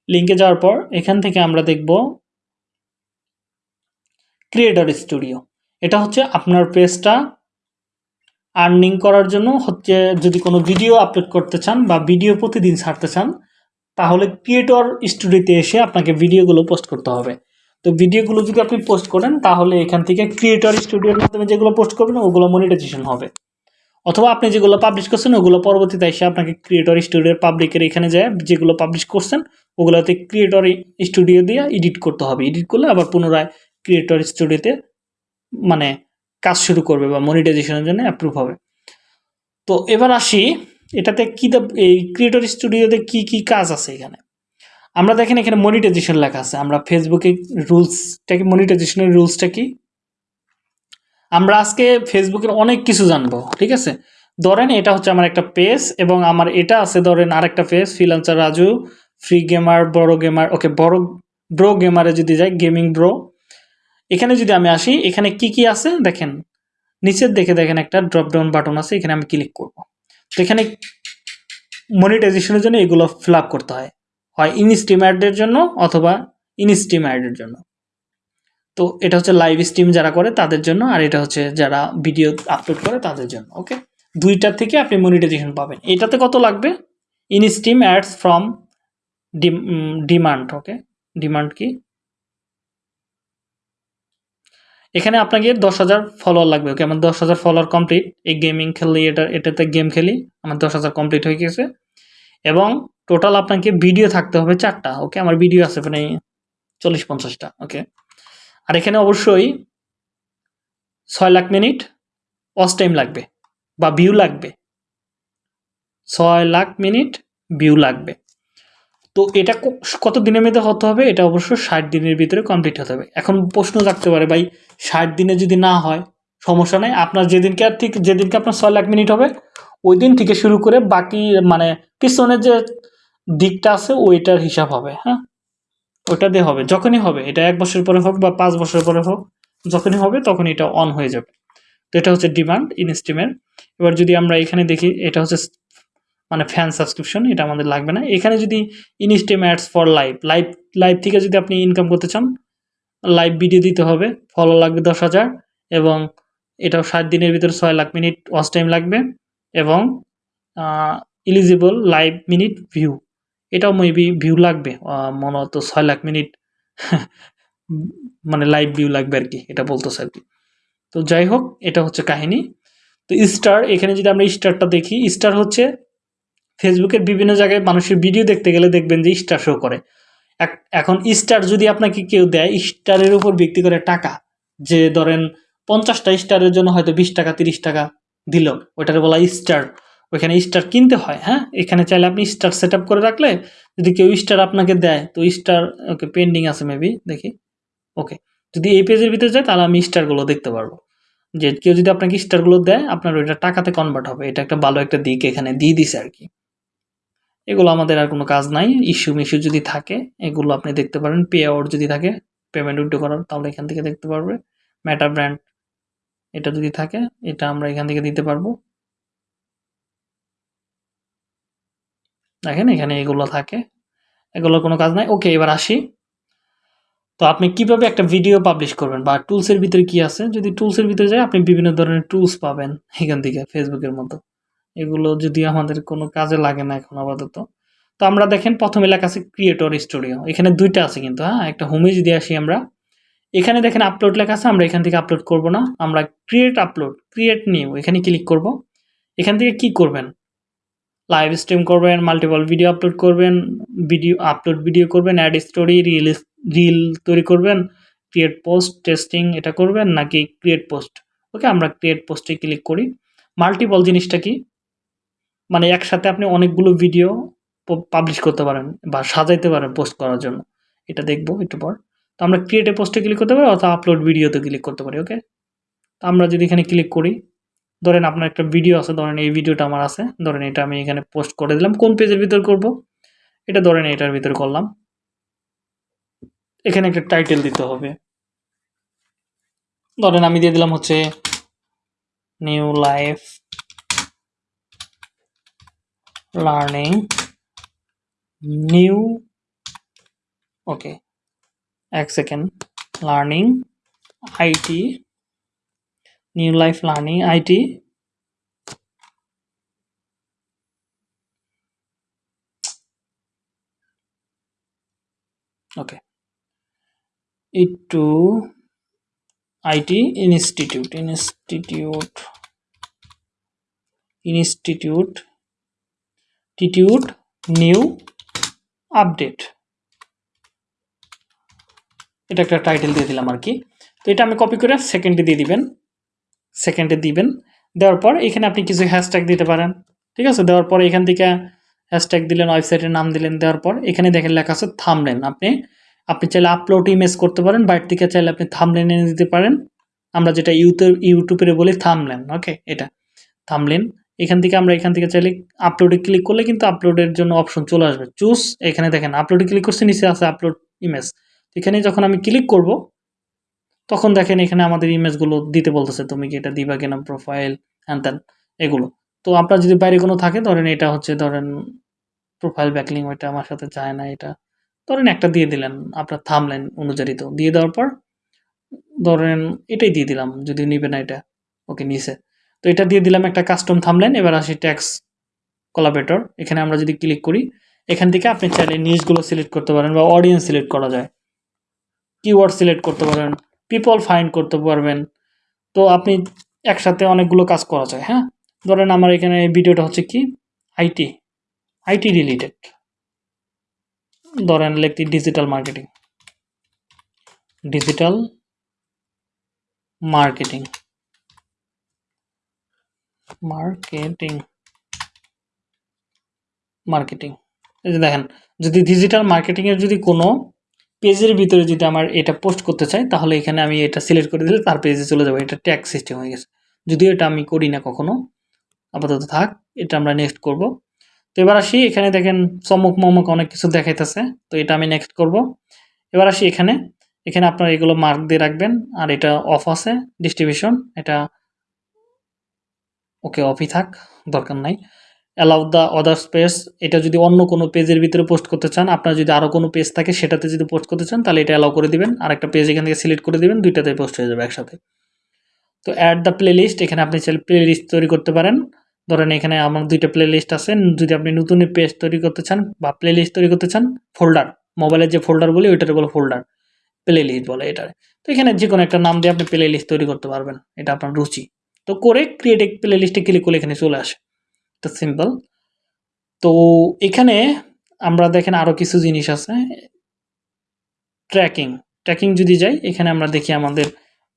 লিঙ্কে যাওয়ার পর এখান থেকে আমরা দেখব ক্রিয়েটর স্টুডিও এটা হচ্ছে আপনার পেজটা আর্নিং করার জন্য। হচ্ছে যদি কোনো ভিডিও আপলোড করতে চান বা ভিডিও প্রতিদিন ছাড়তে চান, তাহলে ক্রিয়েটর স্টুডিওতে এসে আপনাকে ভিডিওগুলো পোস্ট করতে হবে। তো ভিডিওগুলো যদি আপনি পোস্ট করেন, তাহলে এখান থেকে ক্রিয়েটর স্টুডিওর মাধ্যমে যেগুলো পোস্ট করবেন, ওগুলো মনিটাইজেশন হবে। অথবা আপনি যেগুলো পাবলিশ করছেন, ওগুলো পরবর্তীতে এসে আপনাকে ক্রিয়েটর স্টুডিওর পাবলিকের এখানে যায় যেগুলো পাবলিশ করছেন, ওগুলোতে ক্রিয়েটর স্টুডিও দিয়ে এডিট করতে হবে। এডিট করলে আবার পুনরায় ক্রিয়েটর স্টুডিওতে মানে কাজ শুরু করবে বা মনিটাইজেশনের জন্য অ্যাপ্রুভ হবে। তো এবার আসি, এটাতে কী এই ক্রিয়েটর স্টুডিওতে কি কি কাজ আছে এখানে? আমরা দেখেন এখানে মনিটাইজেশন লেখা আছে। আমরা ফেসবুকে রুলসটা কি মনিটাইজেশনের রুলসটা কি? আমরা আজকে ফেসবুকের অনেক কিছু জানব, ঠিক আছে? ধরেন এটা হচ্ছে আমার একটা পেজ এবং আমার এটা আছে ধরেন আরেকটা page freelancer Raju free gamer বড় গেমার ওকে বড় ব্রো গেমারে যদি যাই গেমিং ব্রো এখানে যদি আমি আসি, এখানে কি কি আছে? দেখেন, নিচের দেখে দেখেন একটা ড্রপডাউন বাটন আছে, এখানে আমি ক্লিক করব। তো এখানে মনিটাইজেশনের জন্য এগুলো ফিল করতে হয়। হয় ইনস্ট্রিম অ্যাডের জন্য অথবা ইনস্ট্রিম অ্যাডের জন্য। তো এটা হচ্ছে লাইভ স্ট্রিম যারা করে তাদের জন্য, আর এটা হচ্ছে যারা ভিডিও আপলোড করে তাদের জন্য ওকে দুইটার থেকে আপনি মনিটাইজেশন পাবেন। এটাতে কত লাগবে? Instream ads from demand okay demand কি? এখানে আপনাকে দশ হাজার ফলোয়ার লাগবে ওকে আমার দশ হাজার ফলোয়ার কমপ্লিট এই গেমিং খেললি এটা, এটাতে গেম খেলি, আমার দশ হাজার কমপ্লিট হয়ে গেছে। এবং টোটাল আপনাকে ভিডিও থাকতে হবে চারটা ওকে আমার ভিডিও আছে মানে চল্লিশ পঞ্চাশটা ওকে আর এখানে অবশ্যই ছয় লাখ মিনিট ওয়াচ টাইম লাগবে বা ভিউ লাগবে। ছয় লাখ মিনিট ভিউ লাগবে। তো এটা কত দিনের মধ্যে হতে হবে? এটা অবশ্য ষাট দিনের ভিতরে কমপ্লিট হতে হবে। এখন প্রশ্ন থাকতে পারে, ভাই, ষাট দিনে যদি না হয়, সমস্যা নেই। আপনার যেদিনকে আর ঠিক, যেদিনকে আপনার ছয় লাখ মিনিট হবে, ওই দিন থেকে শুরু করে বাকি মানে পিছনের যে দিকটা আছে, ওইটার হিসাব হবে হ্যাঁ? ওটা দিয়ে হবে, যখনই হবে, এটা এক বছর পরে হোক বা পাঁচ বছর পরে হোক, যখনই হবে তখন এটা অন হয়ে যাবে। তো এটা হচ্ছে ডিমান্ড ইনস্টিমের এবার যদি আমরা এখানে দেখি, এটা হচ্ছে মানে ফ্যান সাবস্ক্রিপশন এটা আমাদের লাগবে না। এখানে যদি instream ads for live live live থেকে যদি আপনি ইনকাম করতে চান লাইভ ভিডিও দিতে হবে ফলো লাগবে দশ হাজার এবং এটাও ষাট দিনের ভিতরে ছয় লাখ মিনিট ওয়াচ টাইম লাগবে এবং ইলিজিবল লাইভ মিনিট ভিউ এটাও মেবি ভিউ লাগবে মনে হতো ছয় লাখ মিনিট মানে লাইভ ভিউ লাগবে আর কি, এটা বলতেছে আর কি। তো যাই হোক, এটা হচ্ছে কাহিনী। তো স্টার এখানে যদি আমরা স্টারটা দেখি স্টার হচ্ছে ফেসবুকের বিভিন্ন জায়গায় মানুষের ভিডিও দেখতে গেলে দেখবেন যে স্টার শো করে। এখন স্টার যদি আপনাকে কেউ দেয় স্টারের উপর ভিত্তি করে টাকা, যে ধরেন পঞ্চাশটা স্টারের জন্য হয়তো বিশ টাকা, তিরিশ টাকা দিল, ওইটার বলা স্টার ওইখানে স্টার কিনতে হয় হ্যাঁ? এখানে চাইলে আপনি স্টার সেট করে রাখলে যদি কেউ স্টার আপনাকে দেয়, তো স্টার ওকে পেন্ডিং আছে মেবি দেখি। ওকে, যদি এই পেজের ভিতরে যায়, তাহলে আমি স্টারগুলো দেখতে পারব। যে কেউ যদি আপনাকে স্টারগুলো দেয়, আপনার ওইটা টাকাতে কনভার্ট হবে। এটা একটা ভালো একটা দিক এখানে, দিয়ে দিছে আর কি। এগুলো আমাদের আর কোনো কাজ নাই। ইস্যু মিস্যু যদি থাকে, এগুলো আপনি দেখতে পারেন। পে আউট যদি থাকে পেমেন্ট উইথড্র করার, তাহলে এখান থেকে দেখতে পারবে। মেটা ব্র্যান্ড এটা যদি থাকে, এটা আমরা এখান থেকে দিতে পারব। দেখেন এখানে এগুলো থাকে। এগুলোর কোনো কাজ নাই। ওকে, এবার আসি। তো আপনি কীভাবে একটা ভিডিও পাবলিশ করবেন বা টুলসের ভিতরে কি আছে? যদি টুলসের ভিতরে যায় আপনি বিভিন্ন ধরনের টুলস পাবেন এখান থেকে ফেসবুকের মতো। এগুলো যদি আমাদের কোনো কাজে লাগে না এখন আপাতত। তো আমরা দেখেন, প্রথমে লেখা আছে ক্রিয়েটর স্টুডিও এখানে দুইটা আছে কিন্তু হ্যাঁ? একটা হোমে যদি আসি আমরা, এখানে দেখেন আপলোড লেখা আছে, আমরা এখান থেকে আপলোড করব না। আমরা ক্রিয়েট আপলোড ক্রিয়েট নিউ এখানে ক্লিক করব। এখান থেকে কি করবেন? লাইভ স্ট্রিম করবেন মাল্টিপল ভিডিও আপলোড করবেন ভিডিও আপলোড ভিডিও করবেন অ্যাড স্টোরি রিল রিল তৈরি করবেন ক্রিয়েট পোস্ট টেস্টিং এটা করবেন নাকি ক্রিয়েট পোস্ট ওকে আমরা ক্রিয়েট পোস্টে ক্লিক করি। মাল্টিপল জিনিসটা কি? মানে একসাথে আপনি অনেকগুলো ভিডিও পাবলিশ করতে পারেন বা সাজাইতে পারেন পোস্ট করার জন্য। এটা দেখব একটু পর। তো আমরা ক্রিয়েটে পোস্টে ক্লিক করতে পারি অথবা আপলোড ভিডিওতে ক্লিক করতে পারি ওকে তো আমরা যদি এখানে ক্লিক করি ধরেন আপনার একটা ভিডিও আছে, ধরেন এই ভিডিওটা আমার আছে, ধরেন এটা আমি এখানে পোস্ট করে দিলাম, কোন পেজের ভিতর করব? এটা ধরেন এটার ভিতর করলাম। এখানে একটা টাইটেল দিতে হবে। ধরেন আমি দিয়ে দিলাম হচ্ছে new life learning new okay এক second learning IT new life learning IT okay একটু আইটি ইনস্টিটিউট ইনস্টিটিউট ইনস্টিটিউট টিটিউট নিউ আপডেট এটা একটা টাইটেল দিয়ে দিলাম আর কি। তো এটা আমি কপি করে সেকেন্ডে দিয়ে দিবেন। সেকেন্ডে দিবেন। দেওয়ার পর এখানে আপনি কিছু হ্যাশট্যাগ দিতে পারেন। ঠিক আছে? দেওয়ার পর এখান থেকে হ্যাশট্যাগ দিলেন ওয়েবসাইটের নাম দিলেন, দেওয়ার পর এখানে দেখেন লেখা আছে থামলেন আপনি আপনি চাইলে আপলোড ইমেজ করতে পারেন বাইরে থেকে চাইলে আপনি থামলেন এনে দিতে পারেন। আমরা যেটা ইউটিউব ইউটিউবের বলি থামলেন ওকে এটা। থামলেন এখান থেকে আমরা এখান থেকে চাইলে আপলোডে ক্লিক করলে কিন্তু আপলোডের জন্য অপশন চলে আসবে। চুজ এখানে দেখেন আপলোডে ক্লিক করছে, নিচে আছে আপলোড ইমেজ এখানে যখন আমি ক্লিক করব তখন দেখেন এখানে আমাদের ইমেজগুলো দিতে বলতেছে, তুমি কি এটা দিবা কিনা প্রোফাইল হ্যান ত্যান এগুলো। তো আপনার যদি বাইরে কোনো থাকে, ধরেন এটা হচ্ছে, ধরেন প্রোফাইল ব্যাকলিং ওইটা আমার সাথে চায় না এটা। ধরেন একটা দিয়ে দিলেন আপনার থামলেন অনুযায়ী তো। দিয়ে দেওয়ার পর, ধরেন এটাই দিয়ে দিলাম, যদি নিবে না এটা, ওকে নিচে তো এটা দিয়ে দিলাম একটা কাস্টম থামলেন এবার আসি ট্যাক্স কোলাবেটর এখানে আমরা যদি ক্লিক করি, এখান থেকে আপনি চাইলে নিউজগুলো সিলেক্ট করতে পারেন বা অডিয়েন্স সিলেক্ট করা যায়। কিওয়ার্ড সিলেক্ট করতে পারেন। পিপল ফাইন্ড করতে পারবেন। তো আপনি একসাথে অনেকগুলো কাজ করা যায় হ্যাঁ? ধরেন আমার এখানে ভিডিওটা হচ্ছে কি? আইটি আইটি রিলেটেড ধরেন লিখতি digital marketing digital marketing marketing marketing এই যে দেখেন, যদি ডিজিটাল মার্কেটিংয়ের যদি কোনো পেজের ভিতরে যদি আমার এটা পোস্ট করতে চাই, তাহলে এখানে আমি এটা সিলেক্ট করে দিলে তার পেজে চলে যাব। এটা ট্যাগ সিস্টেম হয়ে গেছে। যদিও এটা আমি করি না কখনো, আপাতত থাক, এটা আমরা নেক্সট করব। তো এবার আসি, এখানে দেখেন চমক মমক অনেক কিছু দেখাইতেছে, তো এটা আমি নেক্সট করব। এবার আসি এখানে এখানে আপনার এগুলো মার্ক দিয়ে রাখবেন, আর এটা অফ আছে ডিস্ট্রিবিউশন এটা ওকে অফই থাক, দরকার নাই। অ্যালাউ দ্য অদার স্পেস এটা যদি অন্য কোনো পেজের ভিতরে পোস্ট করতে চান, আপনার যদি আরও কোনো পেজ থাকে সেটাতে যদি পোস্ট করতে চান, তাহলে এটা অ্যালাউ করে দিবেন। আর একটা পেজ এখান থেকে সিলেক্ট করে দিবেন, দুইটাতে পোস্ট হয়ে যাবে একসাথে। তো অ্যাড দ্য প্লে লিস্ট এখানে আপনি চাইলে প্লে লিস্ট তৈরি করতে পারেন। ধরেন এখানে আমার দুইটা প্লে লিস্ট আছে, যদি আপনি নতুন পেজ তৈরি করতে চান বা প্লে লিস্ট তৈরি করতে চান ফোল্ডার মোবাইলের যে ফোল্ডার বলি ওইটাতে বলে ফোল্ডার প্লে লিস্ট বলে এটার তো এখানে যে কোনো একটা নাম দিয়ে আপনি প্লে লিস্ট তৈরি করতে পারবেন, এটা আপনার রুচি। তো করে ক্রিয়েট প্লে লিস্টে ক্লিক করলে এখানে চলে আসে। তো সিম্পল তো এখানে আমরা দেখেন আরও কিছু জিনিস আছে। ট্র্যাকিং ট্র্যাকিং যদি যাই, এখানে আমরা দেখি আমাদের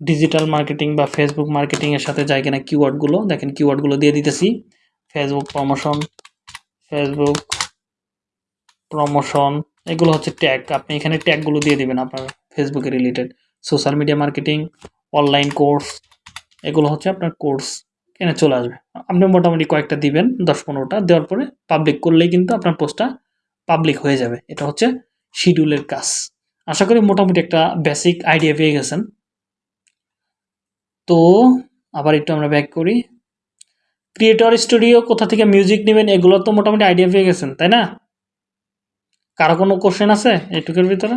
ডিজিটাল মার্কেটিং বা ফেসবুক মার্কেটিংয়ের সাথে যায় কিনা কিওয়ার্ডগুলো দেখেন কিওয়ার্ডগুলো দিয়ে দিতেছি। ফেসবুক প্রমোশন ফেসবুক প্রমোশন এগুলো হচ্ছে ট্যাগ আপনি এখানে ট্যাগগুলো দিয়ে দিবেন আপনার ফেসবুকে related social media marketing online course এগুলো হচ্ছে আপনার কোর্স এখানে চলে আসবে। আপনি মোটামুটি কয়েকটা দিবেন, দশ পনেরোটা, দেওয়ার পরে পাবলিক করলেই কিন্তু আপনার পোস্টটা পাবলিক হয়ে যাবে। এটা হচ্ছে শিডিউলের কাজ। আশা করি মোটামুটি একটা বেসিক আইডিয়া পেয়ে গেছেন। তো আবার একটু আমরা ব্যাক করি। ক্রিয়েটর স্টুডিও কোথা থেকে মিউজিক নেবেন, এগুলো তো মোটামুটি আইডিয়া পেয়ে গেছেন, তাই না? কারও কোনো কোশ্চেন আছে এইটুকুর ভিতরে?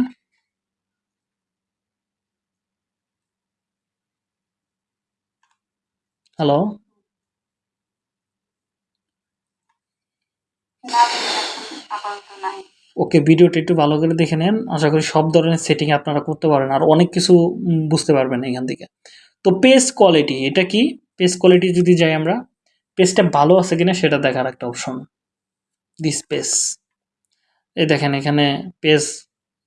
হ্যালো না ওকে, ভিডিওটা একটু ভালো করে দেখে নেন। আশা করি সব ধরনের সেটিং আপনারা করতে পারেন আর অনেক কিছু বুঝতে পারবেন এখান থেকে। তো পেজ কোয়ালিটি এটা কি? পেজ কোয়ালিটি যদি যাই আমরা পেজটা ভালো আছে কিনা সেটা দেখার একটা অপশন দিস পেজ এই দেখেন, এখানে পেজ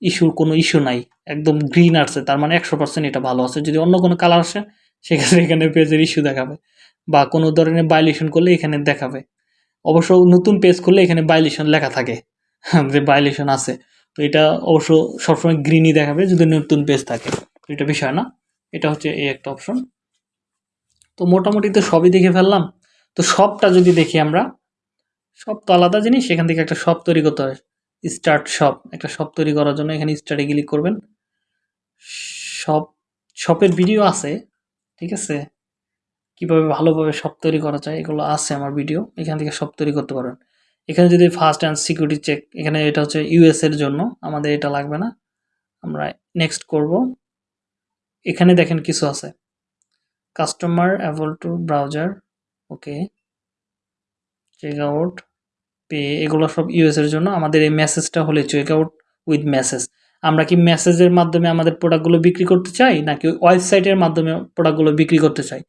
ইস্যুর কোনো ইস্যু নাই। একদম গ্রিন আসছে তার মানে একশো পার্সেন্ট এটা ভালো আছে। যদি অন্য কোনো কালার আসে, সেক্ষেত্রে এখানে পেজের ইস্যু দেখাবে বা কোনো ধরনের বাইলেশন করলে এখানে দেখাবে। অবশ্য নতুন পেজ খুললে এখানে বাইলেশন লেখা থাকে। *laughs* যে ভাইলেশন আছে। তো এটা অবশ্য সবসময় গ্রিনই দেখাবে যদি নতুন পেজ থাকে। এটা বিষয় না। এটা হচ্ছে এই একটা অপশন তো মোটামুটি তো সবই দেখে ফেললাম। তো সবটা যদি দেখি আমরা, সব তো আলাদা জিনিস। সেখান থেকে একটা শপ তৈরি করতে হয়। স্টার্ট শপ একটা শপ তৈরি করার জন্য এখানে স্টার্টে ক্লিক করবেন। শপ শপের ভিডিও আছে। ঠিক আছে? কীভাবে ভালোভাবে সব তৈরি করা যায়, এগুলো আছে আমার ভিডিও এখান থেকে সব তৈরি করতে পারবেন এখানে যদি ফার্স্ট অ্যান্ড সিকিউরিটি চেক এখানে এটা হচ্ছে ইউএস এর জন্য, আমাদের এটা লাগবে না। আমরা নেক্সট করব। এখানে দেখেন কিছু আছে। Customer able to browser okay check out pay এগুলো সব ইউএস এর জন্য। আমাদের এই মেসেজটা হলে চেক আউট উইথ মেসেজ আমরা কি মেসেজের মাধ্যমে আমাদের প্রোডাক্টগুলো বিক্রি করতে চাই, নাকি ওয়েবসাইটের মাধ্যমে প্রোডাক্টগুলো বিক্রি করতে চাই?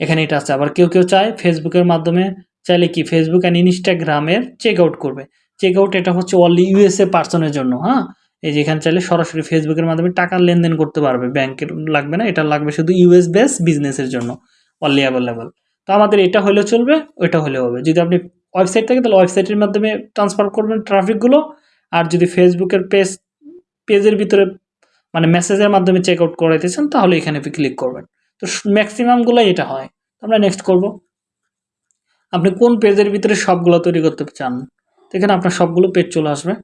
এখানে এটা আছে। আবার কেউ কেউ চায় ফেসবুকের মাধ্যমে চাইলে কি ফেসবুক অ্যান্ড ইনস্টাগ্রামের চেক আউট করবে। চেক আউট এটা হচ্ছে অনলি ইউএসএ পার্সনের জন্য হ্যাঁ? এই যেখানে চাইলে সরাসরি ফেসবুকের মাধ্যমে টাকা লেনদেন করতে পারবে। ব্যাংকের লাগবে না, এটা লাগবে শুধু ইউএস বেস বিজনেসের জন্য অনলি অ্যাভেলেবল তো আমাদের এটা হলেও চলবে, ওইটা হলেও হবে। যদি আপনি ওয়েবসাইট থাকে, তাহলে ওয়েবসাইটের মাধ্যমে ট্রান্সফার করবেন ট্রাফিকগুলো আর যদি ফেসবুকের পেজ পেজের ভিতরে মানে মেসেজের মাধ্যমে চেক আউট করাইতেছেন তাহলে এখানে ক্লিক করবেন। তো ম্যাক্সিমামগুলো এটা হয়। আমরা নেক্সট করব। আপনি কোন পেজের ভিতরে সবগুলো তৈরি করতে চান? এখানে আপনার সবগুলো পেজ চলে আসবে।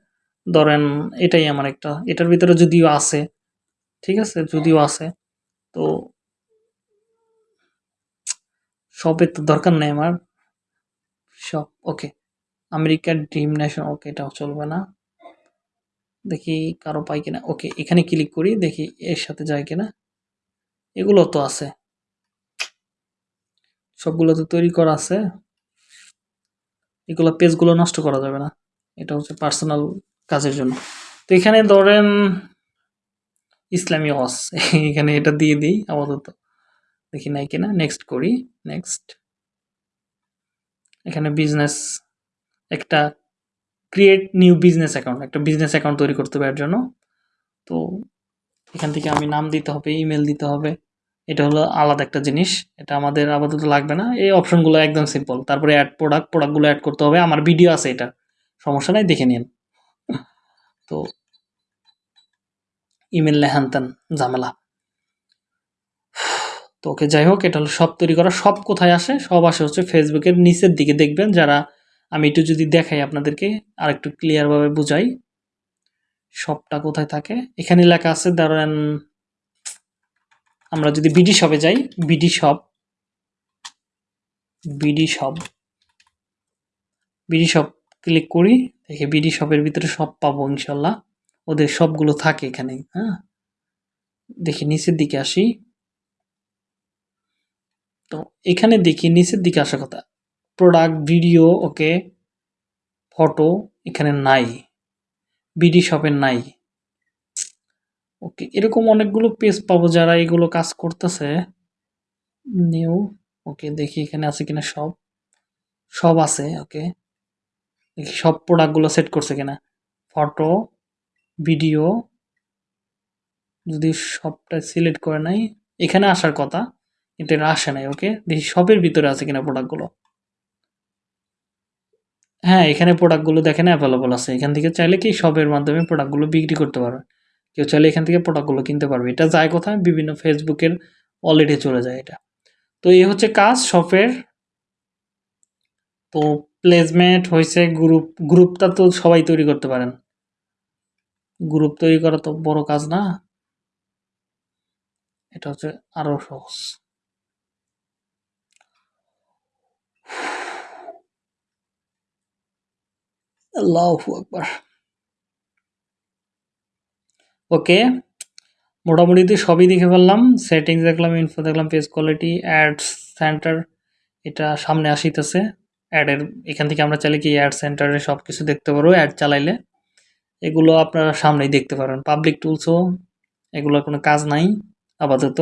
ধরেন এটাই আমার একটা। এটার ভিতরে যদিও আছে, ঠিক আছে? যদিও আছে, তো সবের তো দরকার নেই আমার। সব ওকে আমেরিকার ড্রিম নেশন ওকে এটাও চলবে না। দেখি কারও পাই কিনা। ওকে এখানে ক্লিক করি, দেখি এর সাথে যায় কিনা। এগুলো তো আছে। সবগুলো তো তৈরি করা আছে। এগুলো পেজগুলো নষ্ট করা যাবে না। এটা হচ্ছে পার্সোনাল কাজের জন্য। তো এখানে ধরেন ইসলামী ওয়াস *laughs* এখানে এটা দিয়ে দিই আপাতত। দেখি নাই কিনা। নেক্সট করি। নেক্সট এখানে বিজনেস একটা ক্রিয়েট নিউ বিজনেস অ্যাকাউন্ট একটা বিজনেস অ্যাকাউন্ট তৈরি করতে হবে এর জন্য। তো এখান থেকে আমি নাম দিতে হবে ইমেল দিতে হবে। এটা হলো আলাদা একটা জিনিস। এটা আমাদের আপাতত লাগবে না। এই অপশনগুলো একদম সিম্পল তারপরে অ্যাড প্রোডাক্ট প্রোডাক্টগুলো অ্যাড করতে হবে। আমার ভিডিও আছে এটা। সমস্যা নাই, দেখে নিন। তো ইমেল লেহান তেন ঝামেলা। তো ওকে যাই হোক, এটা হলো সব তৈরি করা। সব কোথায় আসে? সব আসে হচ্ছে ফেসবুকের নিচের দিকে দেখবেন। যারা আমি একটু যদি দেখাই আপনাদেরকে আর একটু ক্লিয়ারভাবে বুঝাই। সবটা কোথায় থাকে? এখানে লেখা আছে ধরেন আমরা যদি বিডি শপে যাই BD shop BD shop BD shop click করি, দেখে বিডি শপের ভিতরে সব পাবো ইনশাল্লাহ। ওদের সবগুলো থাকে এখানে হ্যাঁ? দেখি নিচের দিকে আসি। তো এখানে দেখি নিচের দিকে আসার কথা। প্রোডাক্ট ভিডিও ওকে ফটো এখানে নাই। বিডি শপের নাই। ওকে, এরকম অনেকগুলো পেজ পাবো যারা এগুলো কাজ করতেছে। নিউ ওকে, দেখি এখানে আছে কিনা সব। সব আছে, ওকে। দেখি সব প্রোডাক্টগুলো সেট করছে কিনা। ফটো ভিডিও যদি সবটা সিলেক্ট করে নাই। এখানে আসার কথা, কিন্তু এটা আসে নাই, ওকে। দেখি সবের ভিতরে আছে কিনা প্রোডাক্টগুলো হ্যাঁ এখানে প্রোডাক্টগুলো দেখেন অ্যাভেলেবল আছে। এখান থেকে চাইলে কি সবের মাধ্যমে প্রোডাক্টগুলো বিক্রি করতে পারবে কেউ চাইলে এখান থেকে প্রোডাক্টগুলো কিনতে পারবে। এটা যায় কোথায়? বিভিন্ন ফেসবুকের অলরেডি চলে যায় এটা। তো এই হচ্ছে কাজ শপের। তো প্লেসমেন্ট হয়েছে গ্রুপ গ্রুপটা তো সবাই তৈরি করতে পারেন। গ্রুপ তৈরি করা তো বড় কাজ না। এটা হচ্ছে আরও সহজ। আল্লাহু আকবার। ওকে মোটামুটি সবই দেখে ফেললাম। সেটিংস দেখলাম ইনফো দেখলাম পেজ কোয়ালিটি অ্যাডস সেন্টার এটা সামনে আসিতেছে। অ্যাডের এখান থেকে আমরা চাইলে কি অ্যাড সেন্টারে সব কিছু দেখতে পারব অ্যাড চালাইলে। এগুলো আপনারা সামনেই দেখতে পারেন। পাবলিক টুলসও এগুলোর কোনো কাজ নাই, আপাতত।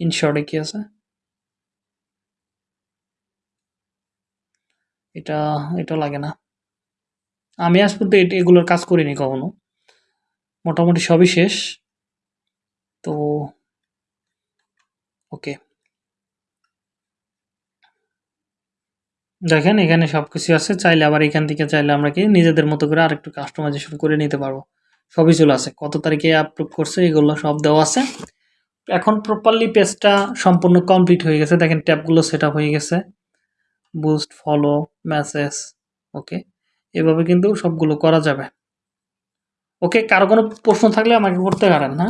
ইনশর্টে কি আছে? এটা এটা লাগে না। আমি আজ পর্যন্ত এগুলোর কাজ করিনি কখনো। মোটামুটি সবই শেষ। তো, ওকে। দেখেন, এখানে সব কিছু আছে। চাইলে আবার এখান থেকে চাইলে আমরা কি নিজেদের মতো করে আরেকটু কাস্টমাইজেশন করে নিতে পারব। সবই চলে আছে। কত তারিখে আপলোড করছে এগুলো সব দেওয়া আছে। এখন প্রপারলি পেজটা সম্পূর্ণ কমপ্লিট হয়ে গেছে। দেখেন ট্যাবগুলো সেট হয়ে গেছে। বুস্ট ফলো মেসেজ ওকে এভাবে কিন্তু সবগুলো করা যাবে। ওকে কারও কোনো প্রশ্ন থাকলে আমাকে করতে পারেন হ্যাঁ?